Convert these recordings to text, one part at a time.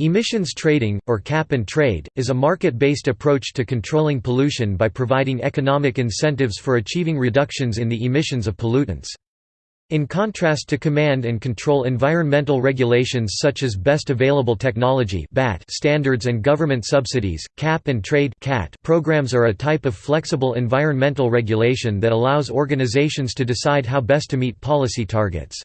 Emissions trading, or cap and trade, is a market-based approach to controlling pollution by providing economic incentives for achieving reductions in the emissions of pollutants. In contrast to command and control environmental regulations such as best available technology standards and government subsidies, cap and trade programs are a type of flexible environmental regulation that allows organizations to decide how best to meet policy targets.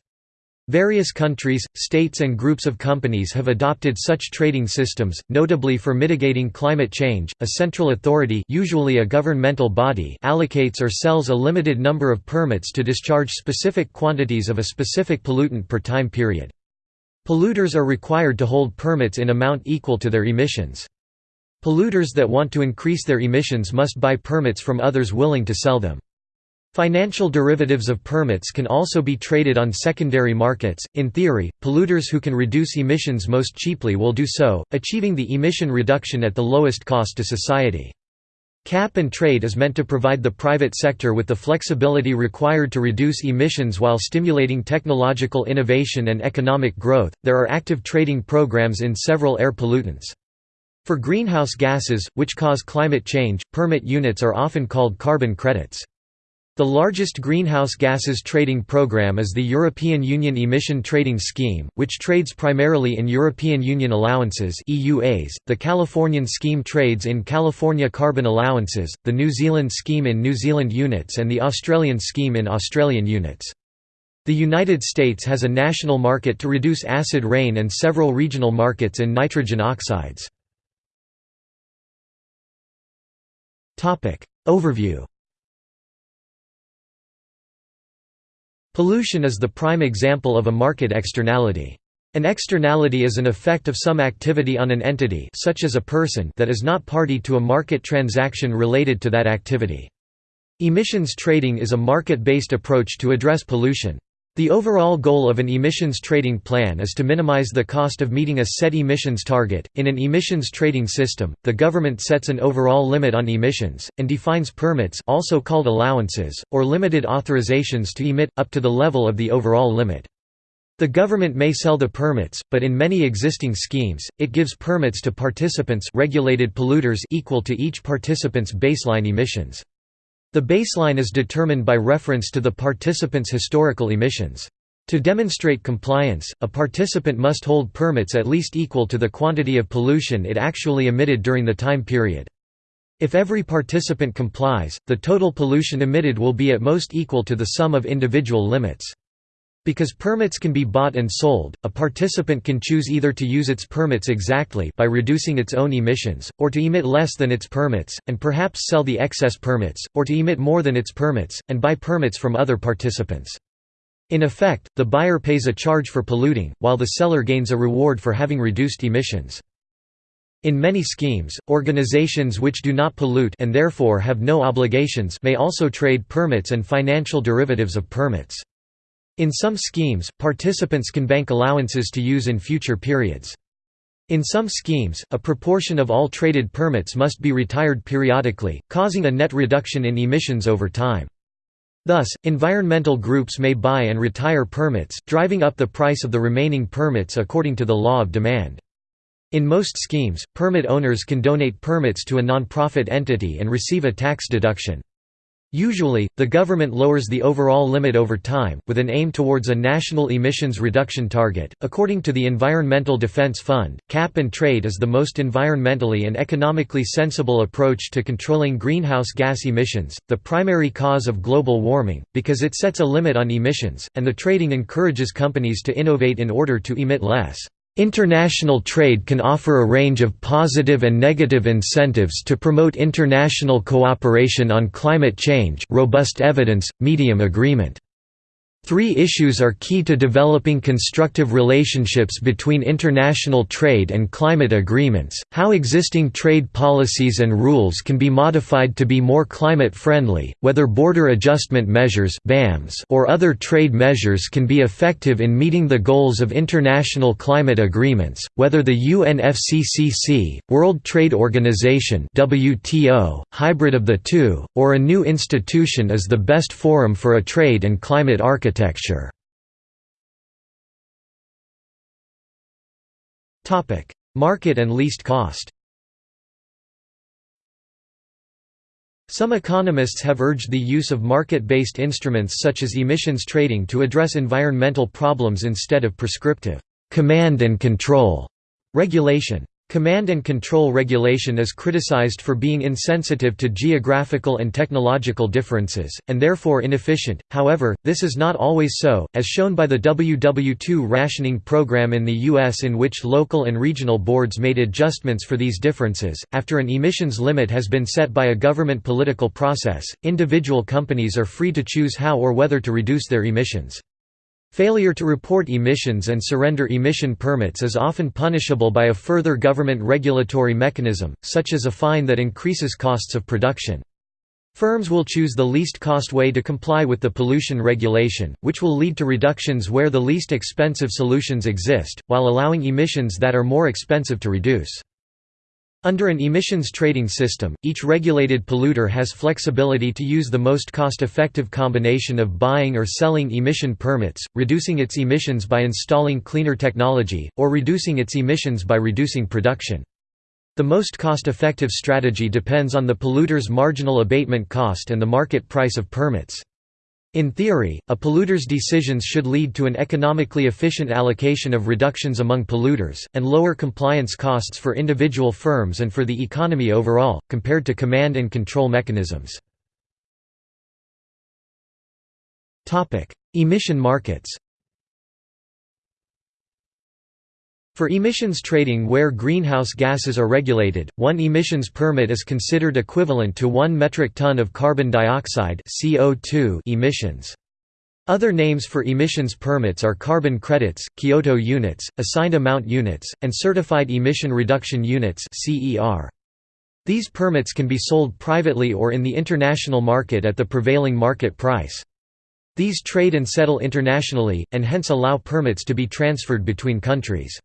Various countries, states and groups of companies have adopted such trading systems, notably for mitigating climate change. A central authority, usually a governmental body, allocates or sells a limited number of permits to discharge specific quantities of a specific pollutant per time period. Polluters are required to hold permits in amount equal to their emissions. Polluters that want to increase their emissions must buy permits from others willing to sell them. Financial derivatives of permits can also be traded on secondary markets. In theory, polluters who can reduce emissions most cheaply will do so, achieving the emission reduction at the lowest cost to society. Cap and trade is meant to provide the private sector with the flexibility required to reduce emissions while stimulating technological innovation and economic growth. There are active trading programs in several air pollutants. For greenhouse gases, which cause climate change, permit units are often called carbon credits. The largest greenhouse gases trading program is the European Union Emission Trading Scheme, which trades primarily in European Union allowances EUAs, the Californian scheme trades in California carbon allowances, the New Zealand scheme in New Zealand units and the Australian scheme in Australian units. The United States has a national market to reduce acid rain and several regional markets in nitrogen oxides. Overview Pollution is the prime example of a market externality. An externality is an effect of some activity on an entity such as a person that is not party to a market transaction related to that activity. Emissions trading is a market-based approach to address pollution. The overall goal of an emissions trading plan is to minimize the cost of meeting a set emissions target. In an emissions trading system, the government sets an overall limit on emissions and defines permits, also called allowances, or limited authorizations to emit up to the level of the overall limit. The government may sell the permits, but in many existing schemes, it gives permits to participants regulated polluters equal to each participant's baseline emissions. The baseline is determined by reference to the participant's historical emissions. To demonstrate compliance, a participant must hold permits at least equal to the quantity of pollution it actually emitted during the time period. If every participant complies, the total pollution emitted will be at most equal to the sum of individual limits. Because permits can be bought and sold, a participant can choose either to use its permits exactly by reducing its own emissions, or to emit less than its permits, and perhaps sell the excess permits, or to emit more than its permits, and buy permits from other participants. In effect, the buyer pays a charge for polluting, while the seller gains a reward for having reduced emissions. In many schemes, organizations which do not pollute and therefore have no obligations may also trade permits and financial derivatives of permits. In some schemes, participants can bank allowances to use in future periods. In some schemes, a proportion of all traded permits must be retired periodically, causing a net reduction in emissions over time. Thus, environmental groups may buy and retire permits, driving up the price of the remaining permits according to the law of demand. In most schemes, permit owners can donate permits to a non-profit entity and receive a tax deduction. Usually, the government lowers the overall limit over time, with an aim towards a national emissions reduction target. According to the Environmental Defense Fund, cap and trade is the most environmentally and economically sensible approach to controlling greenhouse gas emissions, the primary cause of global warming, because it sets a limit on emissions, and the trading encourages companies to innovate in order to emit less. International trade can offer a range of positive and negative incentives to promote international cooperation on climate change robust evidence, medium agreement. Three issues are key to developing constructive relationships between international trade and climate agreements, how existing trade policies and rules can be modified to be more climate-friendly, whether border adjustment measures or other trade measures can be effective in meeting the goals of international climate agreements, whether the UNFCCC, World Trade Organization hybrid of the two, or a new institution is the best forum for a trade and climate architecture architecture Market and least cost Some economists have urged the use of market-based instruments such as emissions trading to address environmental problems instead of prescriptive command and control regulation. Command and control regulation is criticized for being insensitive to geographical and technological differences, and therefore inefficient, however, this is not always so, as shown by the WW2 rationing program in the U.S. in which local and regional boards made adjustments for these differences. After an emissions limit has been set by a government political process, individual companies are free to choose how or whether to reduce their emissions. Failure to report emissions and surrender emission permits is often punishable by a further government regulatory mechanism, such as a fine that increases costs of production. Firms will choose the least cost way to comply with the pollution regulation, which will lead to reductions where the least expensive solutions exist, while allowing emissions that are more expensive to reduce. Under an emissions trading system, each regulated polluter has flexibility to use the most cost-effective combination of buying or selling emission permits, reducing its emissions by installing cleaner technology, or reducing its emissions by reducing production. The most cost-effective strategy depends on the polluter's marginal abatement cost and the market price of permits. In theory, a polluter's decisions should lead to an economically efficient allocation of reductions among polluters, and lower compliance costs for individual firms and for the economy overall, compared to command and control mechanisms. Emission markets For emissions trading where greenhouse gases are regulated, one emissions permit is considered equivalent to 1 metric ton of carbon dioxide CO2 emissions. Other names for emissions permits are carbon credits, Kyoto units, assigned amount units, and certified emission reduction units These permits can be sold privately or in the international market at the prevailing market price. These trade and settle internationally, and hence allow permits to be transferred between countries.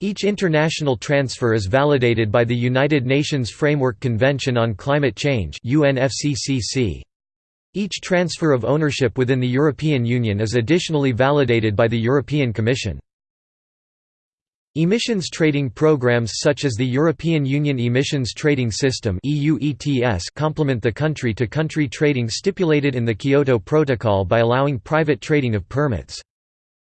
Each international transfer is validated by the United Nations Framework Convention on Climate Change Each transfer of ownership within the European Union is additionally validated by the European Commission. Emissions trading programs such as the European Union Emissions Trading System complement the country-to-country -country trading stipulated in the Kyoto Protocol by allowing private trading of permits.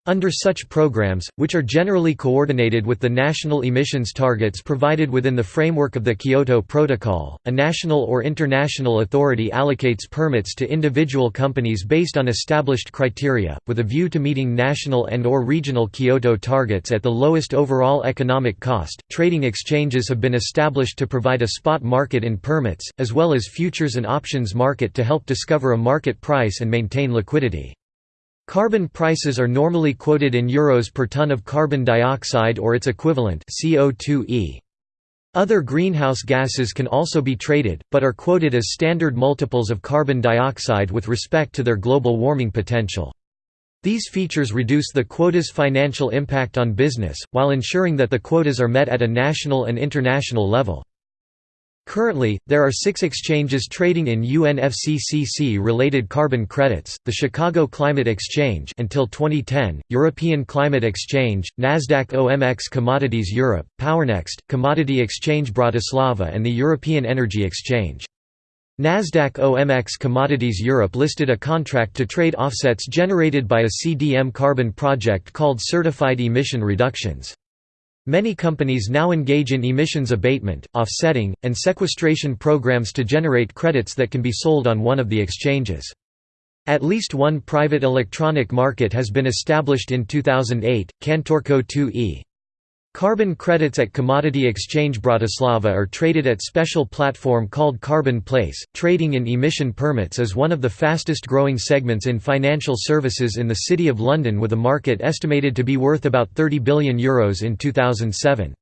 Under such programs, which are generally coordinated with the national emissions targets provided within the framework of the Kyoto Protocol, a national or international authority allocates permits to individual companies based on established criteria, with a view to meeting national and or regional Kyoto targets at the lowest overall economic cost. Trading exchanges have been established to provide a spot market in permits, as well as futures and options market to help discover a market price and maintain liquidity. Carbon prices are normally quoted in euros per ton of carbon dioxide or its equivalent CO2e. Other greenhouse gases can also be traded, but are quoted as standard multiples of carbon dioxide with respect to their global warming potential. These features reduce the quota's financial impact on business, while ensuring that the quotas are met at a national and international level. Currently, there are six exchanges trading in UNFCCC-related carbon credits, the Chicago Climate Exchange until 2010, European Climate Exchange, Nasdaq OMX Commodities Europe, Powernext, Commodity Exchange Bratislava and the European Energy Exchange. Nasdaq OMX Commodities Europe listed a contract to trade offsets generated by a CDM carbon project called Certified Emission Reductions. Many companies now engage in emissions abatement, offsetting, and sequestration programs to generate credits that can be sold on one of the exchanges. At least one private electronic market has been established in 2008, CantorCO2e. Carbon credits at Commodity Exchange Bratislava are traded at special platform called Carbon Place. Trading in emission permits is one of the fastest growing segments in financial services in the City of London with a market estimated to be worth about €30 billion Euros in 2007.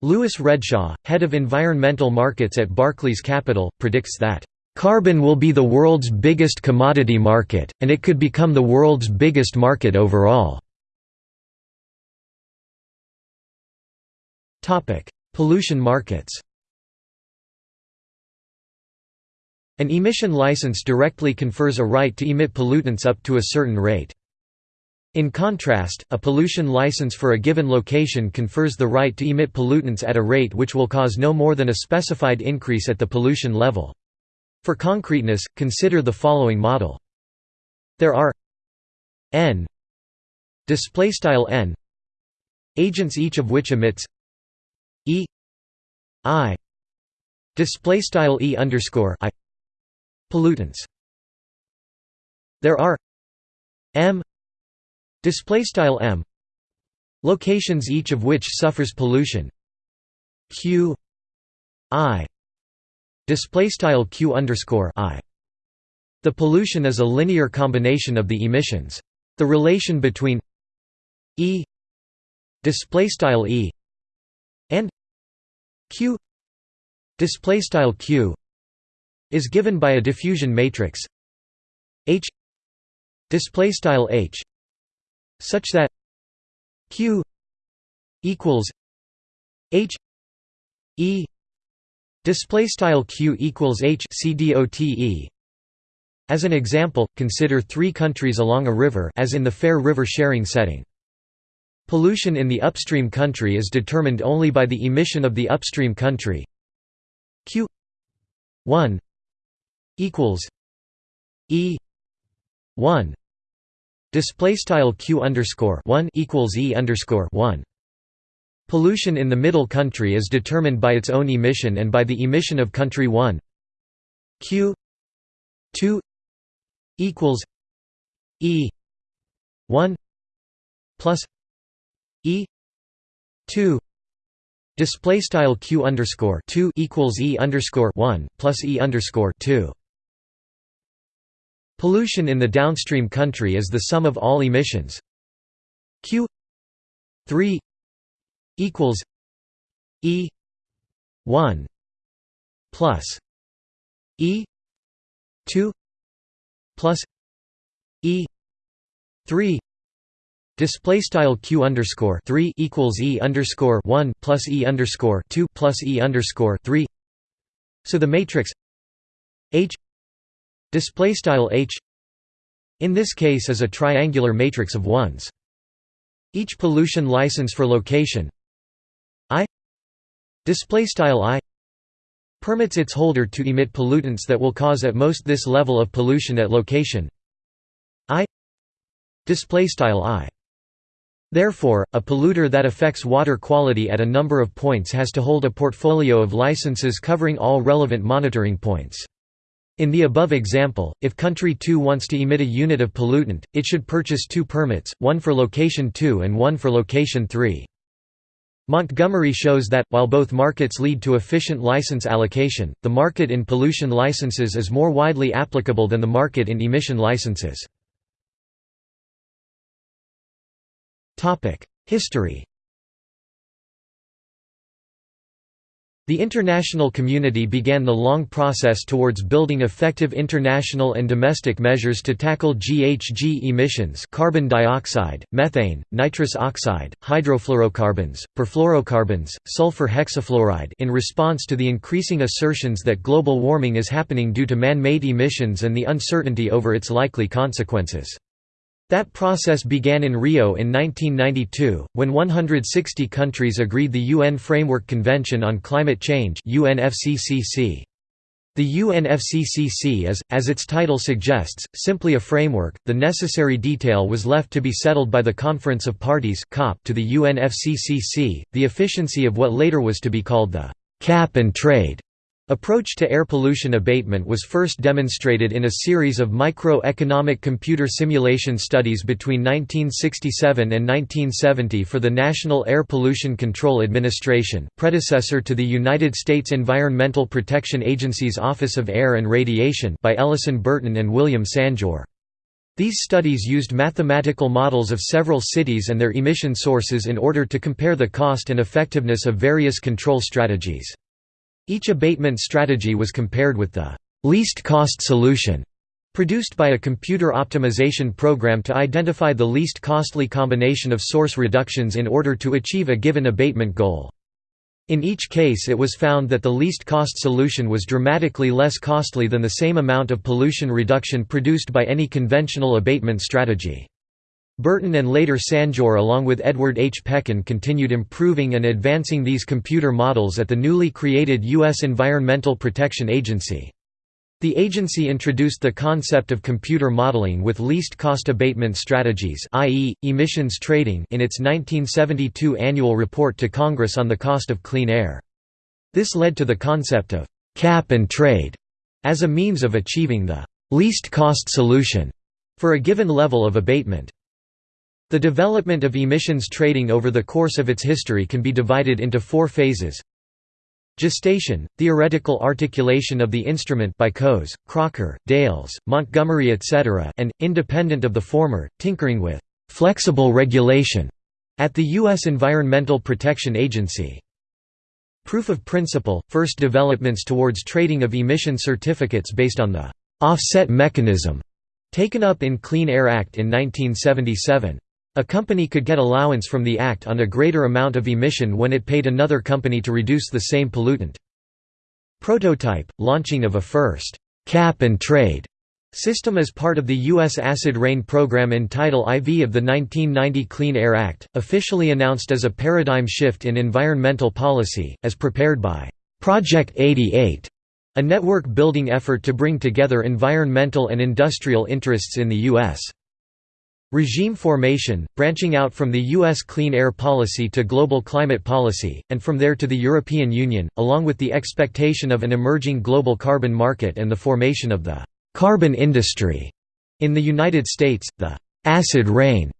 Louis Redshaw, head of environmental markets at Barclays Capital, predicts that Carbon will be the world's biggest commodity market, and it could become the world's biggest market overall. Pollution markets An emission license directly confers a right to emit pollutants up to a certain rate. In contrast, a pollution license for a given location confers the right to emit pollutants at a rate which will cause no more than a specified increase at the pollution level. For concreteness, consider the following model. There are n n agents each of which emits e i display style e underscore i pollutants. There are m display style m locations each of which suffers pollution. Q i display style q underscore i. The pollution is a linear combination of the emissions. The relation between e display style e q display style q is given by a diffusion matrix h display style h such that q equals h e display style q equals h cdote as an example consider three countries along a river as in the fair river sharing setting pollution in the upstream country is determined only by the emission of the upstream country q 1 equals e 1 Display style q underscore one equals e underscore one. Pollution in the middle country is determined by its own emission and by the emission of country one. Q two equals e one plus e two Display style q underscore two equals e underscore one plus e underscore two. Pollution in the downstream country is the sum of all emissions q 3 equals e 1 plus e 2 plus e 3 Display style q underscore three equals e underscore one plus e underscore two plus e underscore three. So the matrix H display style h in this case is a triangular matrix of ones each pollution license for location i display style i permits its holder to emit pollutants that will cause at most this level of pollution at location i display style i Therefore, a polluter that affects water quality at a number of points has to hold a portfolio of licenses covering all relevant monitoring points. In the above example, if country 2 wants to emit a unit of pollutant, it should purchase two permits, one for location 2 and one for location 3. Montgomery shows that, while both markets lead to efficient license allocation, the market in pollution licenses is more widely applicable than the market in emission licenses. History The international community began the long process towards building effective international and domestic measures to tackle GHG emissions carbon dioxide, methane, nitrous oxide, hydrofluorocarbons, perfluorocarbons, sulfur hexafluoride in response to the increasing assertions that global warming is happening due to man-made emissions and the uncertainty over its likely consequences. That process began in Rio in 1992, when 160 countries agreed the UN Framework Convention on Climate Change UNFCCC. The UNFCCC is, as its title suggests, simply a framework, the necessary detail was left to be settled by the Conference of Parties to the UNFCCC, the efficiency of what later was to be called the «cap and trade» Approach to air pollution abatement was first demonstrated in a series of micro-economic computer simulation studies between 1967 and 1970 for the National Air Pollution Control Administration predecessor to the United States Environmental Protection Agency's Office of Air and Radiation by Ellison Burton and William Sanjour. These studies used mathematical models of several cities and their emission sources in order to compare the cost and effectiveness of various control strategies. Each abatement strategy was compared with the least cost solution produced by a computer optimization program to identify the least costly combination of source reductions in order to achieve a given abatement goal. In each case it was found that the least cost solution was dramatically less costly than the same amount of pollution reduction produced by any conventional abatement strategy. Burton and later Sanjour along with Edward H. Pechan continued improving and advancing these computer models at the newly created U.S. Environmental Protection Agency. The agency introduced the concept of computer modeling with least cost abatement strategies i.e., emissions trading in its 1972 annual report to Congress on the cost of clean air. This led to the concept of «cap and trade» as a means of achieving the «least cost solution» for a given level of abatement. The development of emissions trading over the course of its history can be divided into four phases Gestation, theoretical articulation of the instrument by Coase, Crocker, Dales, Montgomery etc. and, independent of the former, tinkering with «flexible regulation» at the U.S. Environmental Protection Agency. Proof of principle, first developments towards trading of emission certificates based on the «offset mechanism» taken up in Clean Air Act in 1977. A company could get allowance from the Act on a greater amount of emission when it paid another company to reduce the same pollutant. Prototype – launching of a first «cap and trade» system as part of the U.S. Acid Rain program in Title IV of the 1990 Clean Air Act, officially announced as a paradigm shift in environmental policy, as prepared by «Project 88», a network-building effort to bring together environmental and industrial interests in the U.S. Regime formation, branching out from the U.S. clean air policy to global climate policy, and from there to the European Union, along with the expectation of an emerging global carbon market and the formation of the «carbon industry». In the United States, the «acid rain»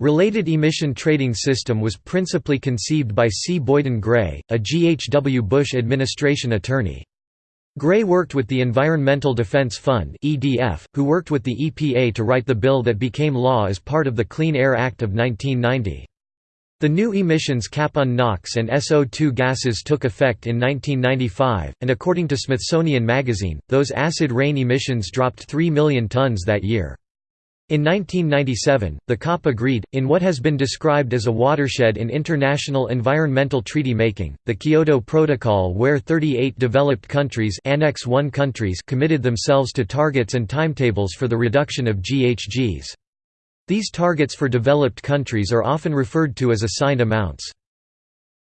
related emission trading system was principally conceived by C. Boyden Gray, a G. H. W. Bush administration attorney. Gray worked with the Environmental Defense Fund (EDF), who worked with the EPA to write the bill that became law as part of the Clean Air Act of 1990. The new emissions cap on NOx and SO2 gases took effect in 1995, and according to Smithsonian Magazine, those acid rain emissions dropped 3 million tons that year. In 1997, the COP agreed, in what has been described as a watershed in international environmental treaty making, the Kyoto Protocol where 38 developed countries, Annex 1 countries committed themselves to targets and timetables for the reduction of GHGs. These targets for developed countries are often referred to as assigned amounts.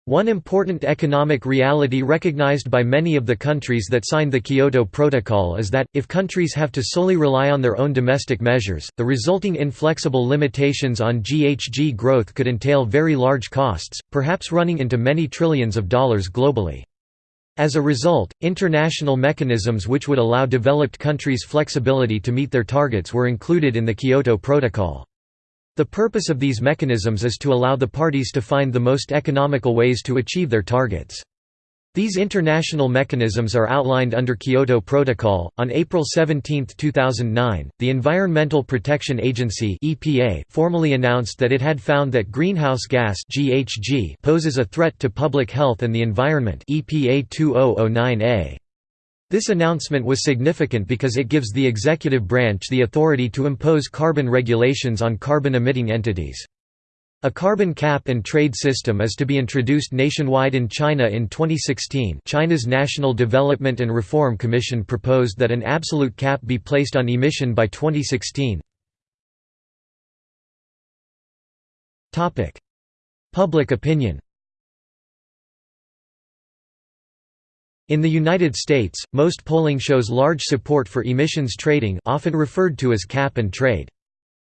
One important economic reality recognized by many of the countries that signed the Kyoto Protocol is that, if countries have to solely rely on their own domestic measures, the resulting inflexible limitations on GHG growth could entail very large costs, perhaps running into many trillions of dollars globally. As a result, international mechanisms which would allow developed countries flexibility to meet their targets were included in the Kyoto Protocol. The purpose of these mechanisms is to allow the parties to find the most economical ways to achieve their targets. These international mechanisms are outlined under Kyoto Protocol. On April 17, 2009, the Environmental Protection Agency (EPA) formally announced that it had found that greenhouse gas (GHG) poses a threat to public health and the environment. EPA 2009A. This announcement was significant because it gives the executive branch the authority to impose carbon regulations on carbon-emitting entities. A carbon cap and trade system is to be introduced nationwide in China in 2016 China's National Development and Reform Commission proposed that an absolute cap be placed on emission by 2016. Public opinion In the United States, most polling shows large support for emissions trading often referred to as cap and trade.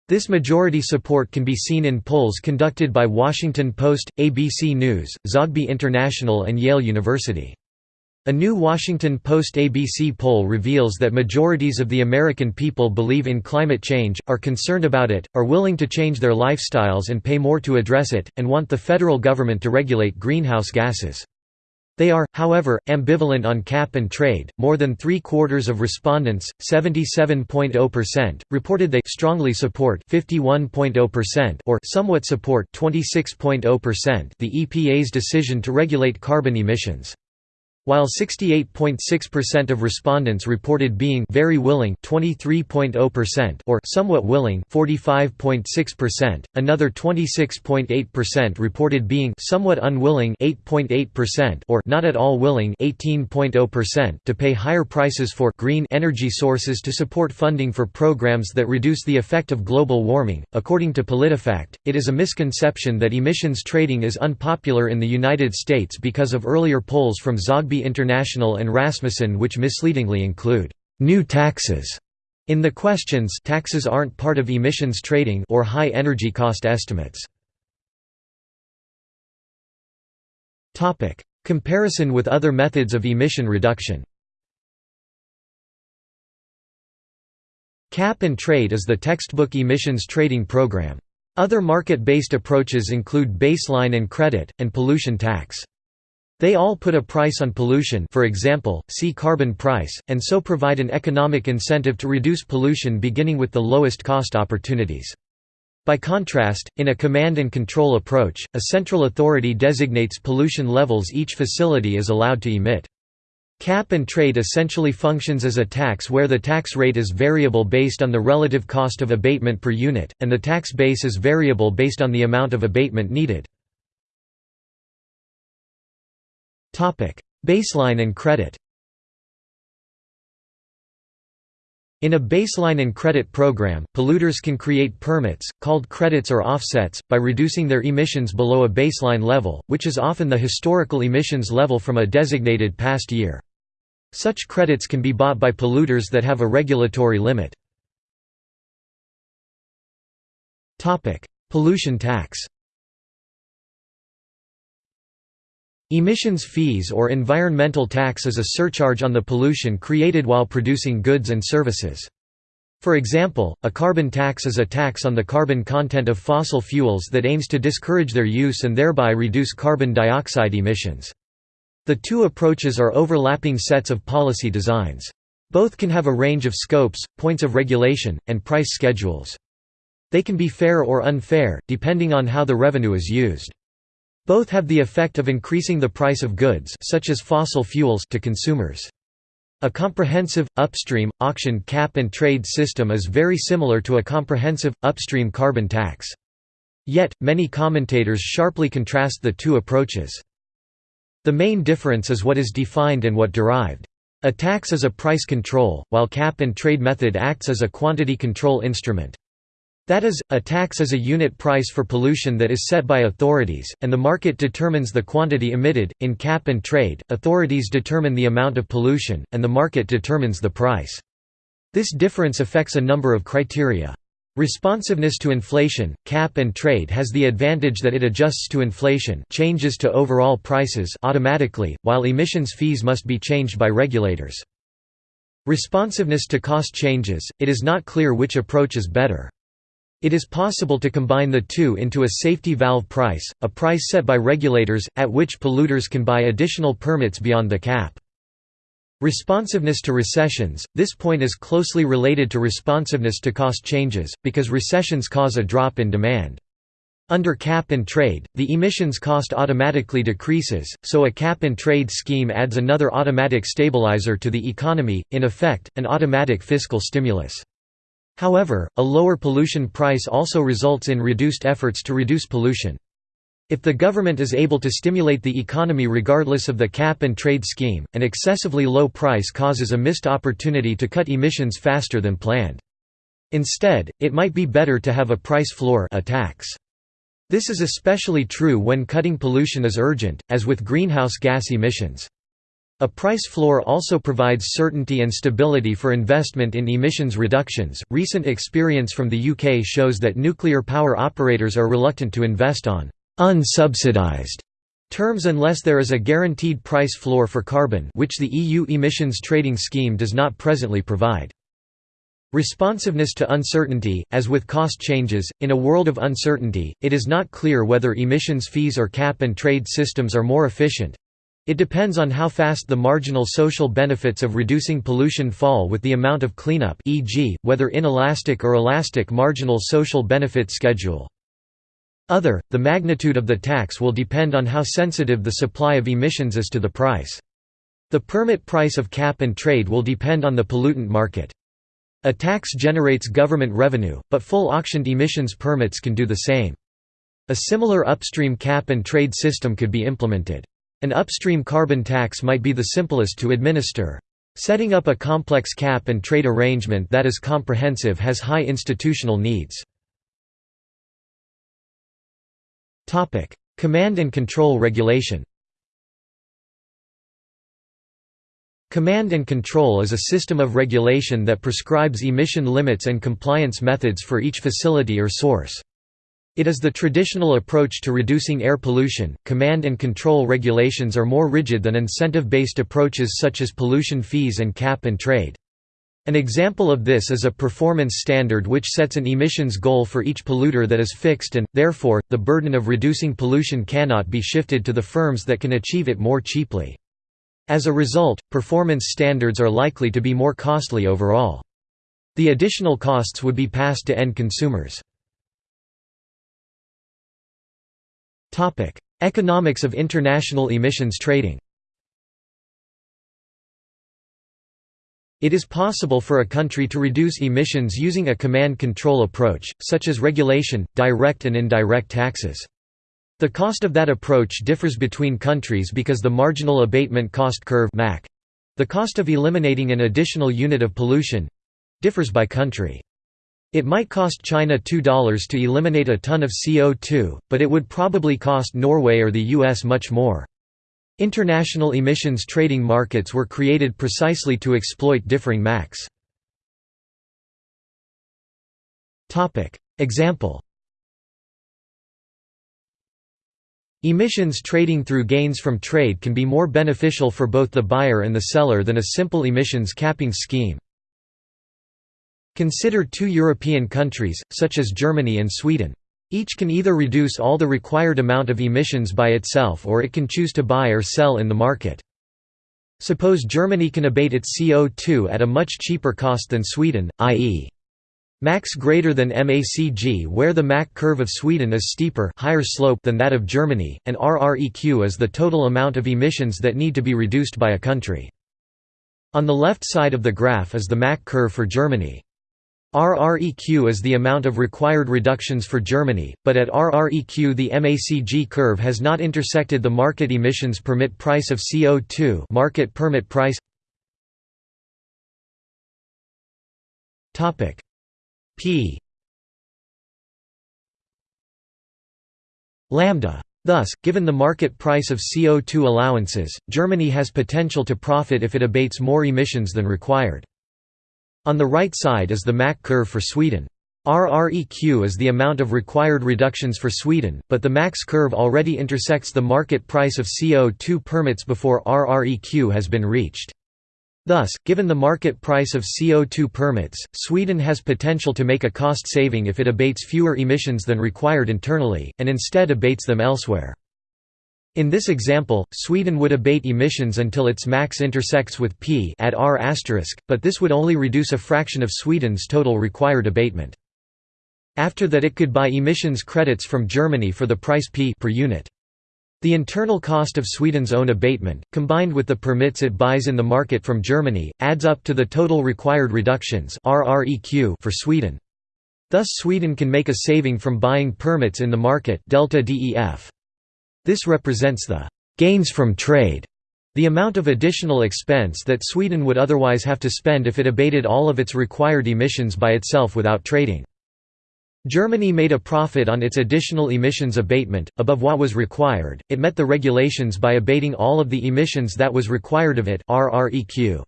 This majority support can be seen in polls conducted by Washington Post, ABC News, Zogby International and Yale University. A new Washington Post-ABC poll reveals that majorities of the American people believe in climate change, are concerned about it, are willing to change their lifestyles and pay more to address it, and want the federal government to regulate greenhouse gases. They are, however, ambivalent on cap and trade. More than three quarters of respondents, 77.0%, reported they strongly support 51.0% or somewhat support 26.0% the EPA's decision to regulate carbon emissions. While 68.6% of respondents reported being very willing 23.0% or somewhat willing 45.6%, another 26.8% reported being somewhat unwilling 8.8% or not at all willing 18.0% to pay higher prices for green energy sources to support funding for programs that reduce the effect of global warming. According to PolitiFact, it is a misconception that emissions trading is unpopular in the United States because of earlier polls from Zogby International and Rasmussen which misleadingly include new taxes in the questions taxes aren't part of emissions trading or high energy cost estimates. Comparison with other methods of emission reduction. Cap and trade is the textbook emissions trading program. Other market-based approaches include baseline and credit, and pollution tax. They all put a price on pollution for example, see carbon price, and so provide an economic incentive to reduce pollution beginning with the lowest cost opportunities. By contrast, in a command and control approach, a central authority designates pollution levels each facility is allowed to emit. Cap and trade essentially functions as a tax where the tax rate is variable based on the relative cost of abatement per unit, and the tax base is variable based on the amount of abatement needed. Baseline and credit In a baseline and credit program, polluters can create permits, called credits or offsets, by reducing their emissions below a baseline level, which is often the historical emissions level from a designated past year. Such credits can be bought by polluters that have a regulatory limit. Pollution tax Emissions fees or environmental tax is a surcharge on the pollution created while producing goods and services. For example, a carbon tax is a tax on the carbon content of fossil fuels that aims to discourage their use and thereby reduce carbon dioxide emissions. The two approaches are overlapping sets of policy designs. Both can have a range of scopes, points of regulation, and price schedules. They can be fair or unfair, depending on how the revenue is used. Both have the effect of increasing the price of goods such as fossil fuels to consumers. A comprehensive, upstream, auction cap and trade system is very similar to a comprehensive, upstream carbon tax. Yet, many commentators sharply contrast the two approaches. The main difference is what is defined and what derived. A tax is a price control, while cap and trade method acts as a quantity control instrument. That is, a tax is a unit price for pollution that is set by authorities, and the market determines the quantity emitted. In cap and trade, authorities determine the amount of pollution, and the market determines the price. This difference affects a number of criteria. Responsiveness to inflation, cap and trade has the advantage that it adjusts to inflation changes to overall prices automatically, while emissions fees must be changed by regulators. Responsiveness to cost changes, it is not clear which approach is better. It is possible to combine the two into a safety valve price, a price set by regulators, at which polluters can buy additional permits beyond the cap. Responsiveness to recessions – This point is closely related to responsiveness to cost changes, because recessions cause a drop in demand. Under cap and trade, the emissions cost automatically decreases, so a cap and trade scheme adds another automatic stabilizer to the economy, in effect, an automatic fiscal stimulus. However, a lower pollution price also results in reduced efforts to reduce pollution. If the government is able to stimulate the economy regardless of the cap and trade scheme, an excessively low price causes a missed opportunity to cut emissions faster than planned. Instead, it might be better to have a price floor a tax. This is especially true when cutting pollution is urgent, as with greenhouse gas emissions. A price floor also provides certainty and stability for investment in emissions reductions. Recent experience from the UK shows that nuclear power operators are reluctant to invest on unsubsidized terms unless there is a guaranteed price floor for carbon, which the EU emissions trading scheme does not presently provide. Responsiveness to uncertainty, as with cost changes, in a world of uncertainty, it is not clear whether emissions fees or cap and trade systems are more efficient, it depends on how fast the marginal social benefits of reducing pollution fall with the amount of cleanup e.g., whether inelastic or elastic marginal social benefit schedule. Other, the magnitude of the tax will depend on how sensitive the supply of emissions is to the price. The permit price of cap and trade will depend on the pollutant market. A tax generates government revenue, but full auctioned emissions permits can do the same. A similar upstream cap and trade system could be implemented. An upstream carbon tax might be the simplest to administer. Setting up a complex cap and trade arrangement that is comprehensive has high institutional needs. Command and control regulation Command and control is a system of regulation that prescribes emission limits and compliance methods for each facility or source. It is the traditional approach to reducing air pollution. Command and control regulations are more rigid than incentive based approaches such as pollution fees and cap and trade. An example of this is a performance standard which sets an emissions goal for each polluter that is fixed and, therefore, the burden of reducing pollution cannot be shifted to the firms that can achieve it more cheaply. As a result, performance standards are likely to be more costly overall. The additional costs would be passed to end consumers. Economics of international emissions trading It is possible for a country to reduce emissions using a command-control approach, such as regulation, direct and indirect taxes. The cost of that approach differs between countries because the marginal abatement cost curve the cost of eliminating an additional unit of pollution—differs by country. It might cost China $2 to eliminate a ton of CO2, but it would probably cost Norway or the US much more. International emissions trading markets were created precisely to exploit differing MACs. Example Emissions trading through gains from trade can be more beneficial for both the buyer and the seller than a simple emissions capping scheme. Consider two European countries, such as Germany and Sweden. Each can either reduce all the required amount of emissions by itself or it can choose to buy or sell in the market. Suppose Germany can abate its CO2 at a much cheaper cost than Sweden, i.e. MACS greater than MACG where the MAC curve of Sweden is steeper higher slope than that of Germany, and RREQ is the total amount of emissions that need to be reduced by a country. On the left side of the graph is the MAC curve for Germany. RREQ is the amount of required reductions for Germany, but at RREQ the MACG curve has not intersected the market emissions permit price of CO2 market permit price Topic p lambda. Thus, given the market price of CO2 allowances, Germany has potential to profit if it abates more emissions than required. On the right side is the MAC curve for Sweden. RREQ is the amount of required reductions for Sweden, but the MACS curve already intersects the market price of CO2 permits before RREQ has been reached. Thus, given the market price of CO2 permits, Sweden has potential to make a cost saving if it abates fewer emissions than required internally, and instead abates them elsewhere. In this example, Sweden would abate emissions until its max intersects with P at R**, but this would only reduce a fraction of Sweden's total required abatement. After that it could buy emissions credits from Germany for the price P per unit. The internal cost of Sweden's own abatement, combined with the permits it buys in the market from Germany, adds up to the total required reductions for Sweden. Thus Sweden can make a saving from buying permits in the market delta DEF. This represents the «gains from trade», the amount of additional expense that Sweden would otherwise have to spend if it abated all of its required emissions by itself without trading. Germany made a profit on its additional emissions abatement, above what was required, it met the regulations by abating all of the emissions that was required of it RREQ.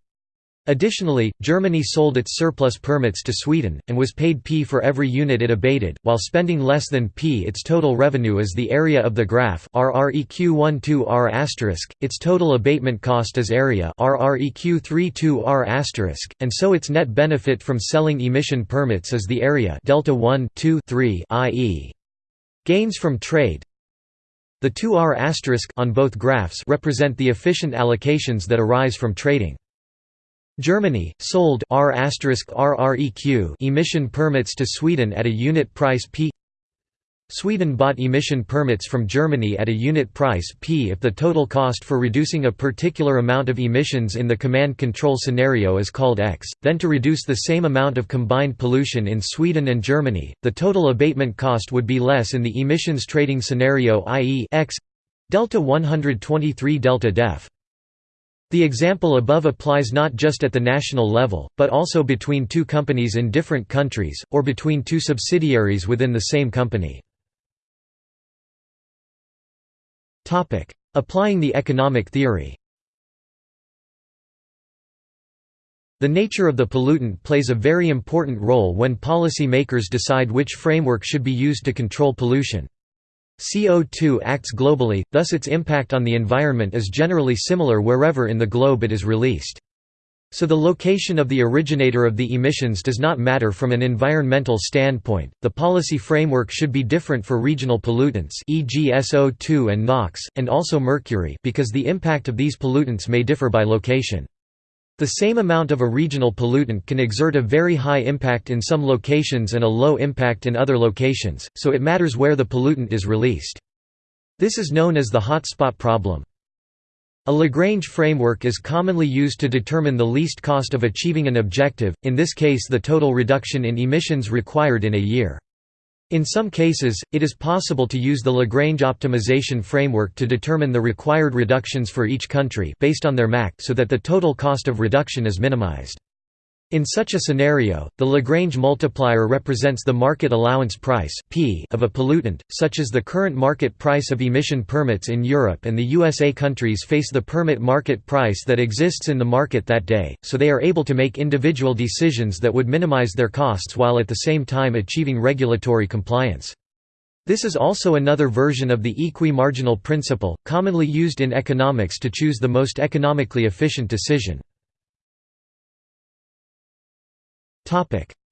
Additionally, Germany sold its surplus permits to Sweden, and was paid P for every unit it abated, while spending less than P. Its total revenue is the area of the graph RREQ 12R its total abatement cost is area RREQ 32R and so its net benefit from selling emission permits is the area delta 1 2 3 i.e. gains from trade. The 2R on both graphs represent the efficient allocations that arise from trading. Germany, sold R RREQ emission permits to Sweden at a unit price P Sweden bought emission permits from Germany at a unit price p if the total cost for reducing a particular amount of emissions in the command control scenario is called x, then to reduce the same amount of combined pollution in Sweden and Germany, the total abatement cost would be less in the emissions trading scenario i.e. x delta 123 delta def. The example above applies not just at the national level, but also between two companies in different countries, or between two subsidiaries within the same company. Applying the economic theory The nature of the pollutant plays a very important role when policy makers decide which framework should be used to control pollution. CO2 acts globally, thus its impact on the environment is generally similar wherever in the globe it is released. So the location of the originator of the emissions does not matter from an environmental standpoint. The policy framework should be different for regional pollutants, e.g. SO2 and NOx, and also mercury, because the impact of these pollutants may differ by location. The same amount of a regional pollutant can exert a very high impact in some locations and a low impact in other locations, so it matters where the pollutant is released. This is known as the hotspot problem. A Lagrange framework is commonly used to determine the least cost of achieving an objective, in this case the total reduction in emissions required in a year. In some cases, it is possible to use the Lagrange optimization framework to determine the required reductions for each country based on their MAC so that the total cost of reduction is minimized. In such a scenario, the Lagrange multiplier represents the market allowance price P of a pollutant, such as the current market price of emission permits in Europe and the USA countries face the permit market price that exists in the market that day, so they are able to make individual decisions that would minimize their costs while at the same time achieving regulatory compliance. This is also another version of the equi-marginal principle, commonly used in economics to choose the most economically efficient decision.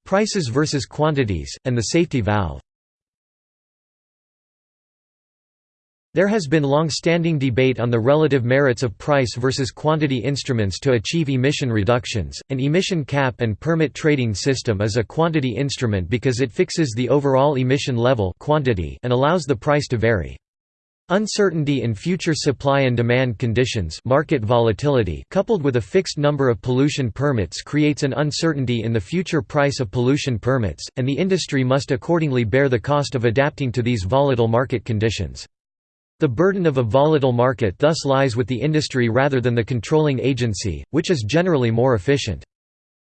Prices versus quantities, and the safety valve There has been long-standing debate on the relative merits of price versus quantity instruments to achieve emission reductions. An emission cap and permit trading system is a quantity instrument because it fixes the overall emission level quantity and allows the price to vary. Uncertainty in future supply and demand conditions market volatility coupled with a fixed number of pollution permits creates an uncertainty in the future price of pollution permits, and the industry must accordingly bear the cost of adapting to these volatile market conditions. The burden of a volatile market thus lies with the industry rather than the controlling agency, which is generally more efficient.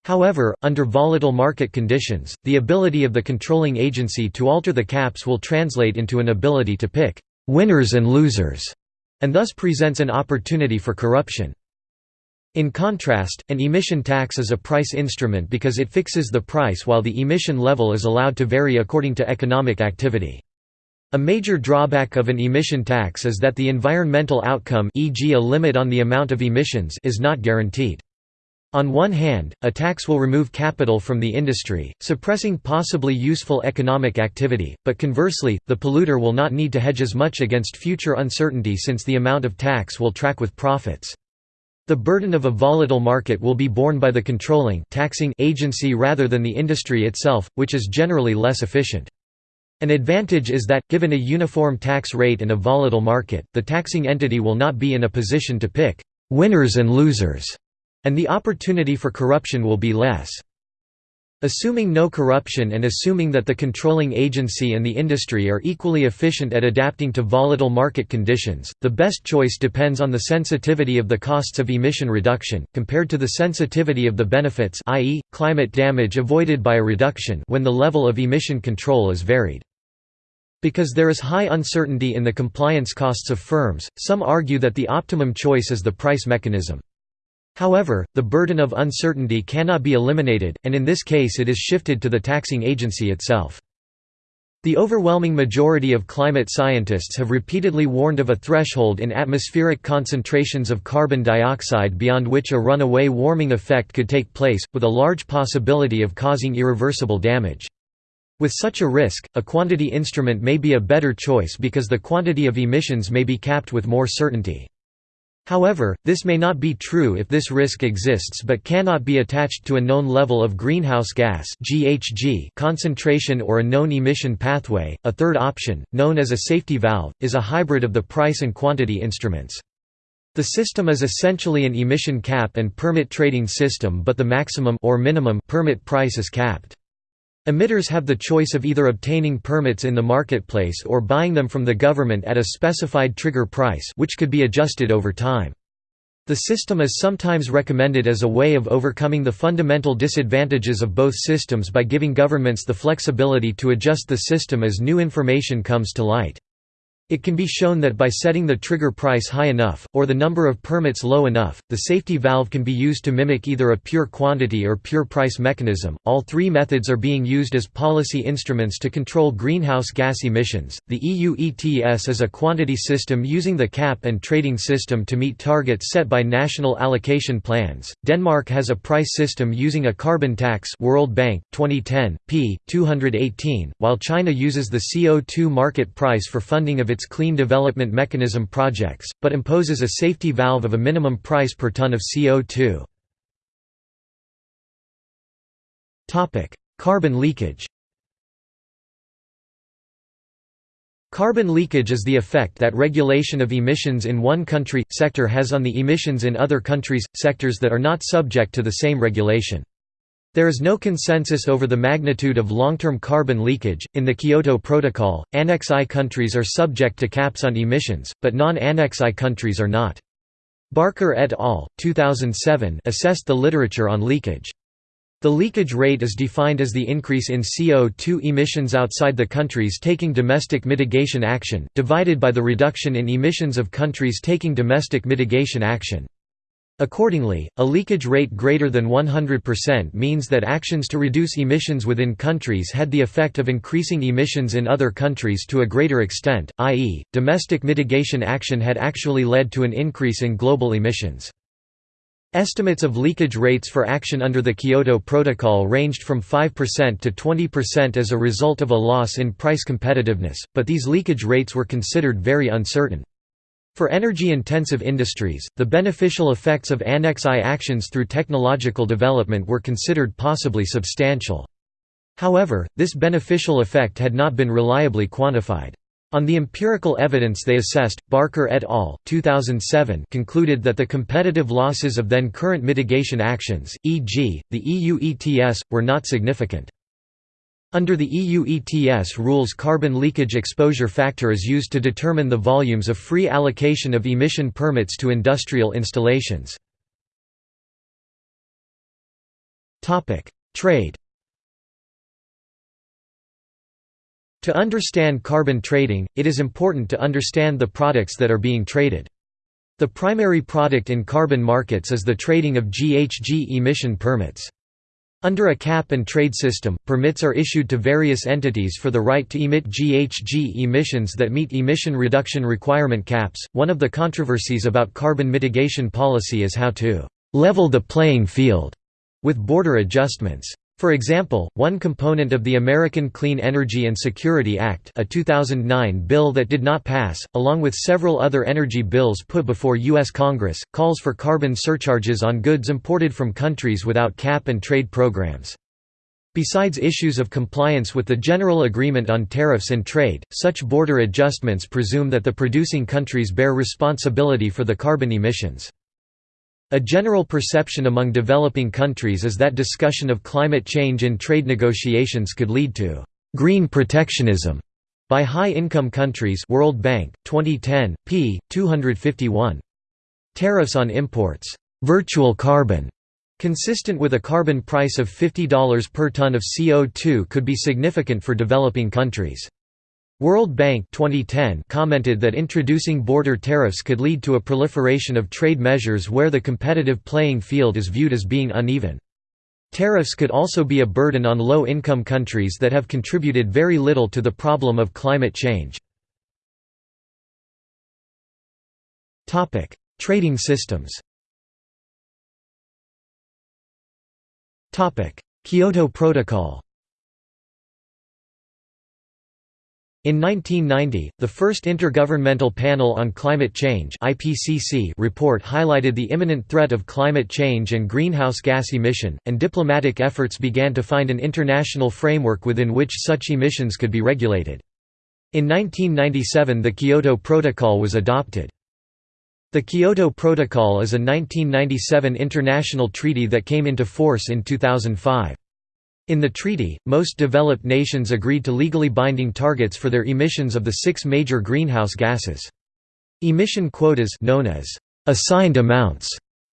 However, under volatile market conditions, the ability of the controlling agency to alter the caps will translate into an ability to pick winners and losers, and thus presents an opportunity for corruption. In contrast, an emission tax is a price instrument because it fixes the price while the emission level is allowed to vary according to economic activity. A major drawback of an emission tax is that the environmental outcome e.g. a limit on the amount of emissions is not guaranteed. On one hand, a tax will remove capital from the industry, suppressing possibly useful economic activity, but conversely, the polluter will not need to hedge as much against future uncertainty since the amount of tax will track with profits. The burden of a volatile market will be borne by the controlling taxing agency rather than the industry itself, which is generally less efficient. An advantage is that, given a uniform tax rate and a volatile market, the taxing entity will not be in a position to pick winners and losers and the opportunity for corruption will be less. Assuming no corruption and assuming that the controlling agency and the industry are equally efficient at adapting to volatile market conditions, the best choice depends on the sensitivity of the costs of emission reduction, compared to the sensitivity of the benefits i.e., climate damage avoided by a reduction when the level of emission control is varied. Because there is high uncertainty in the compliance costs of firms, some argue that the optimum choice is the price mechanism. However, the burden of uncertainty cannot be eliminated, and in this case it is shifted to the taxing agency itself. The overwhelming majority of climate scientists have repeatedly warned of a threshold in atmospheric concentrations of carbon dioxide beyond which a runaway warming effect could take place, with a large possibility of causing irreversible damage. With such a risk, a quantity instrument may be a better choice because the quantity of emissions may be capped with more certainty. However, this may not be true if this risk exists but cannot be attached to a known level of greenhouse gas (GHG) concentration or a known emission pathway. A third option, known as a safety valve, is a hybrid of the price and quantity instruments. The system is essentially an emission cap and permit trading system but the maximum or minimum permit price is capped. Emitters have the choice of either obtaining permits in the marketplace or buying them from the government at a specified trigger price which could be adjusted over time. The system is sometimes recommended as a way of overcoming the fundamental disadvantages of both systems by giving governments the flexibility to adjust the system as new information comes to light. It can be shown that by setting the trigger price high enough, or the number of permits low enough, the safety valve can be used to mimic either a pure quantity or pure price mechanism. All three methods are being used as policy instruments to control greenhouse gas emissions. The EU ETS is a quantity system using the cap and trading system to meet targets set by national allocation plans. Denmark has a price system using a carbon tax, World Bank 2010 p. 218, while China uses the CO2 market price for funding of its Clean Development Mechanism projects, but imposes a safety valve of a minimum price per ton of CO2. Carbon leakage Carbon leakage is the effect that regulation of emissions in one country, sector has on the emissions in other countries, sectors that are not subject to the same regulation. There is no consensus over the magnitude of long-term carbon leakage. In the Kyoto Protocol, Annex I countries are subject to caps on emissions, but non-Annex I countries are not. Barker et al. 2007 assessed the literature on leakage. The leakage rate is defined as the increase in CO2 emissions outside the countries taking domestic mitigation action, divided by the reduction in emissions of countries taking domestic mitigation action. Accordingly, a leakage rate greater than 100% means that actions to reduce emissions within countries had the effect of increasing emissions in other countries to a greater extent, i.e., domestic mitigation action had actually led to an increase in global emissions. Estimates of leakage rates for action under the Kyoto Protocol ranged from 5% to 20% as a result of a loss in price competitiveness, but these leakage rates were considered very uncertain. For energy-intensive industries, the beneficial effects of Annex I actions through technological development were considered possibly substantial. However, this beneficial effect had not been reliably quantified. On the empirical evidence they assessed, Barker et al. 2007 concluded that the competitive losses of then current mitigation actions, e.g., the EU ETS, were not significant. Under the EU ETS rules carbon leakage exposure factor is used to determine the volumes of free allocation of emission permits to industrial installations. Trade To understand carbon trading, it is important to understand the products that are being traded. The primary product in carbon markets is the trading of GHG emission permits. Under a cap-and-trade system, permits are issued to various entities for the right to emit GHG emissions that meet emission reduction requirement caps. One of the controversies about carbon mitigation policy is how to level the playing field with border adjustments. For example, one component of the American Clean Energy and Security Act a 2009 bill that did not pass, along with several other energy bills put before U.S. Congress, calls for carbon surcharges on goods imported from countries without cap and trade programs. Besides issues of compliance with the General Agreement on Tariffs and Trade, such border adjustments presume that the producing countries bear responsibility for the carbon emissions. A general perception among developing countries is that discussion of climate change in trade negotiations could lead to «green protectionism» by high-income countries World Bank, 2010, p. 251. Tariffs on imports «virtual carbon» consistent with a carbon price of $50 per ton of CO2 could be significant for developing countries. World Bank 2010 commented that introducing border tariffs could lead to a proliferation of trade measures where the competitive playing field is viewed as being uneven. Tariffs could also be a burden on low-income countries that have contributed very little to the problem of climate change. Trading systems Kyoto Protocol In 1990, the first Intergovernmental Panel on Climate Change report highlighted the imminent threat of climate change and greenhouse gas emission, and diplomatic efforts began to find an international framework within which such emissions could be regulated. In 1997 the Kyoto Protocol was adopted. The Kyoto Protocol is a 1997 international treaty that came into force in 2005. In the treaty, most developed nations agreed to legally binding targets for their emissions of the six major greenhouse gases. Emission quotas known as assigned amounts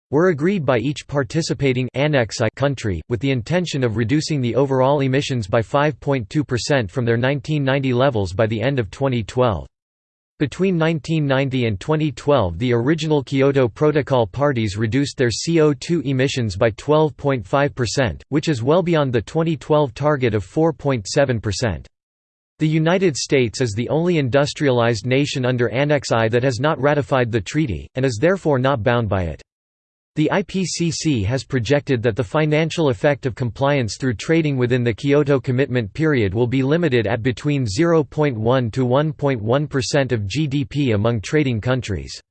were agreed by each participating Annex I country, with the intention of reducing the overall emissions by 5.2% from their 1990 levels by the end of 2012. Between 1990 and 2012 the original Kyoto Protocol parties reduced their CO2 emissions by 12.5%, which is well beyond the 2012 target of 4.7%. The United States is the only industrialized nation under Annex I that has not ratified the treaty, and is therefore not bound by it. The IPCC has projected that the financial effect of compliance through trading within the Kyoto Commitment period will be limited at between 0.1 to 1.1% of GDP among trading countries.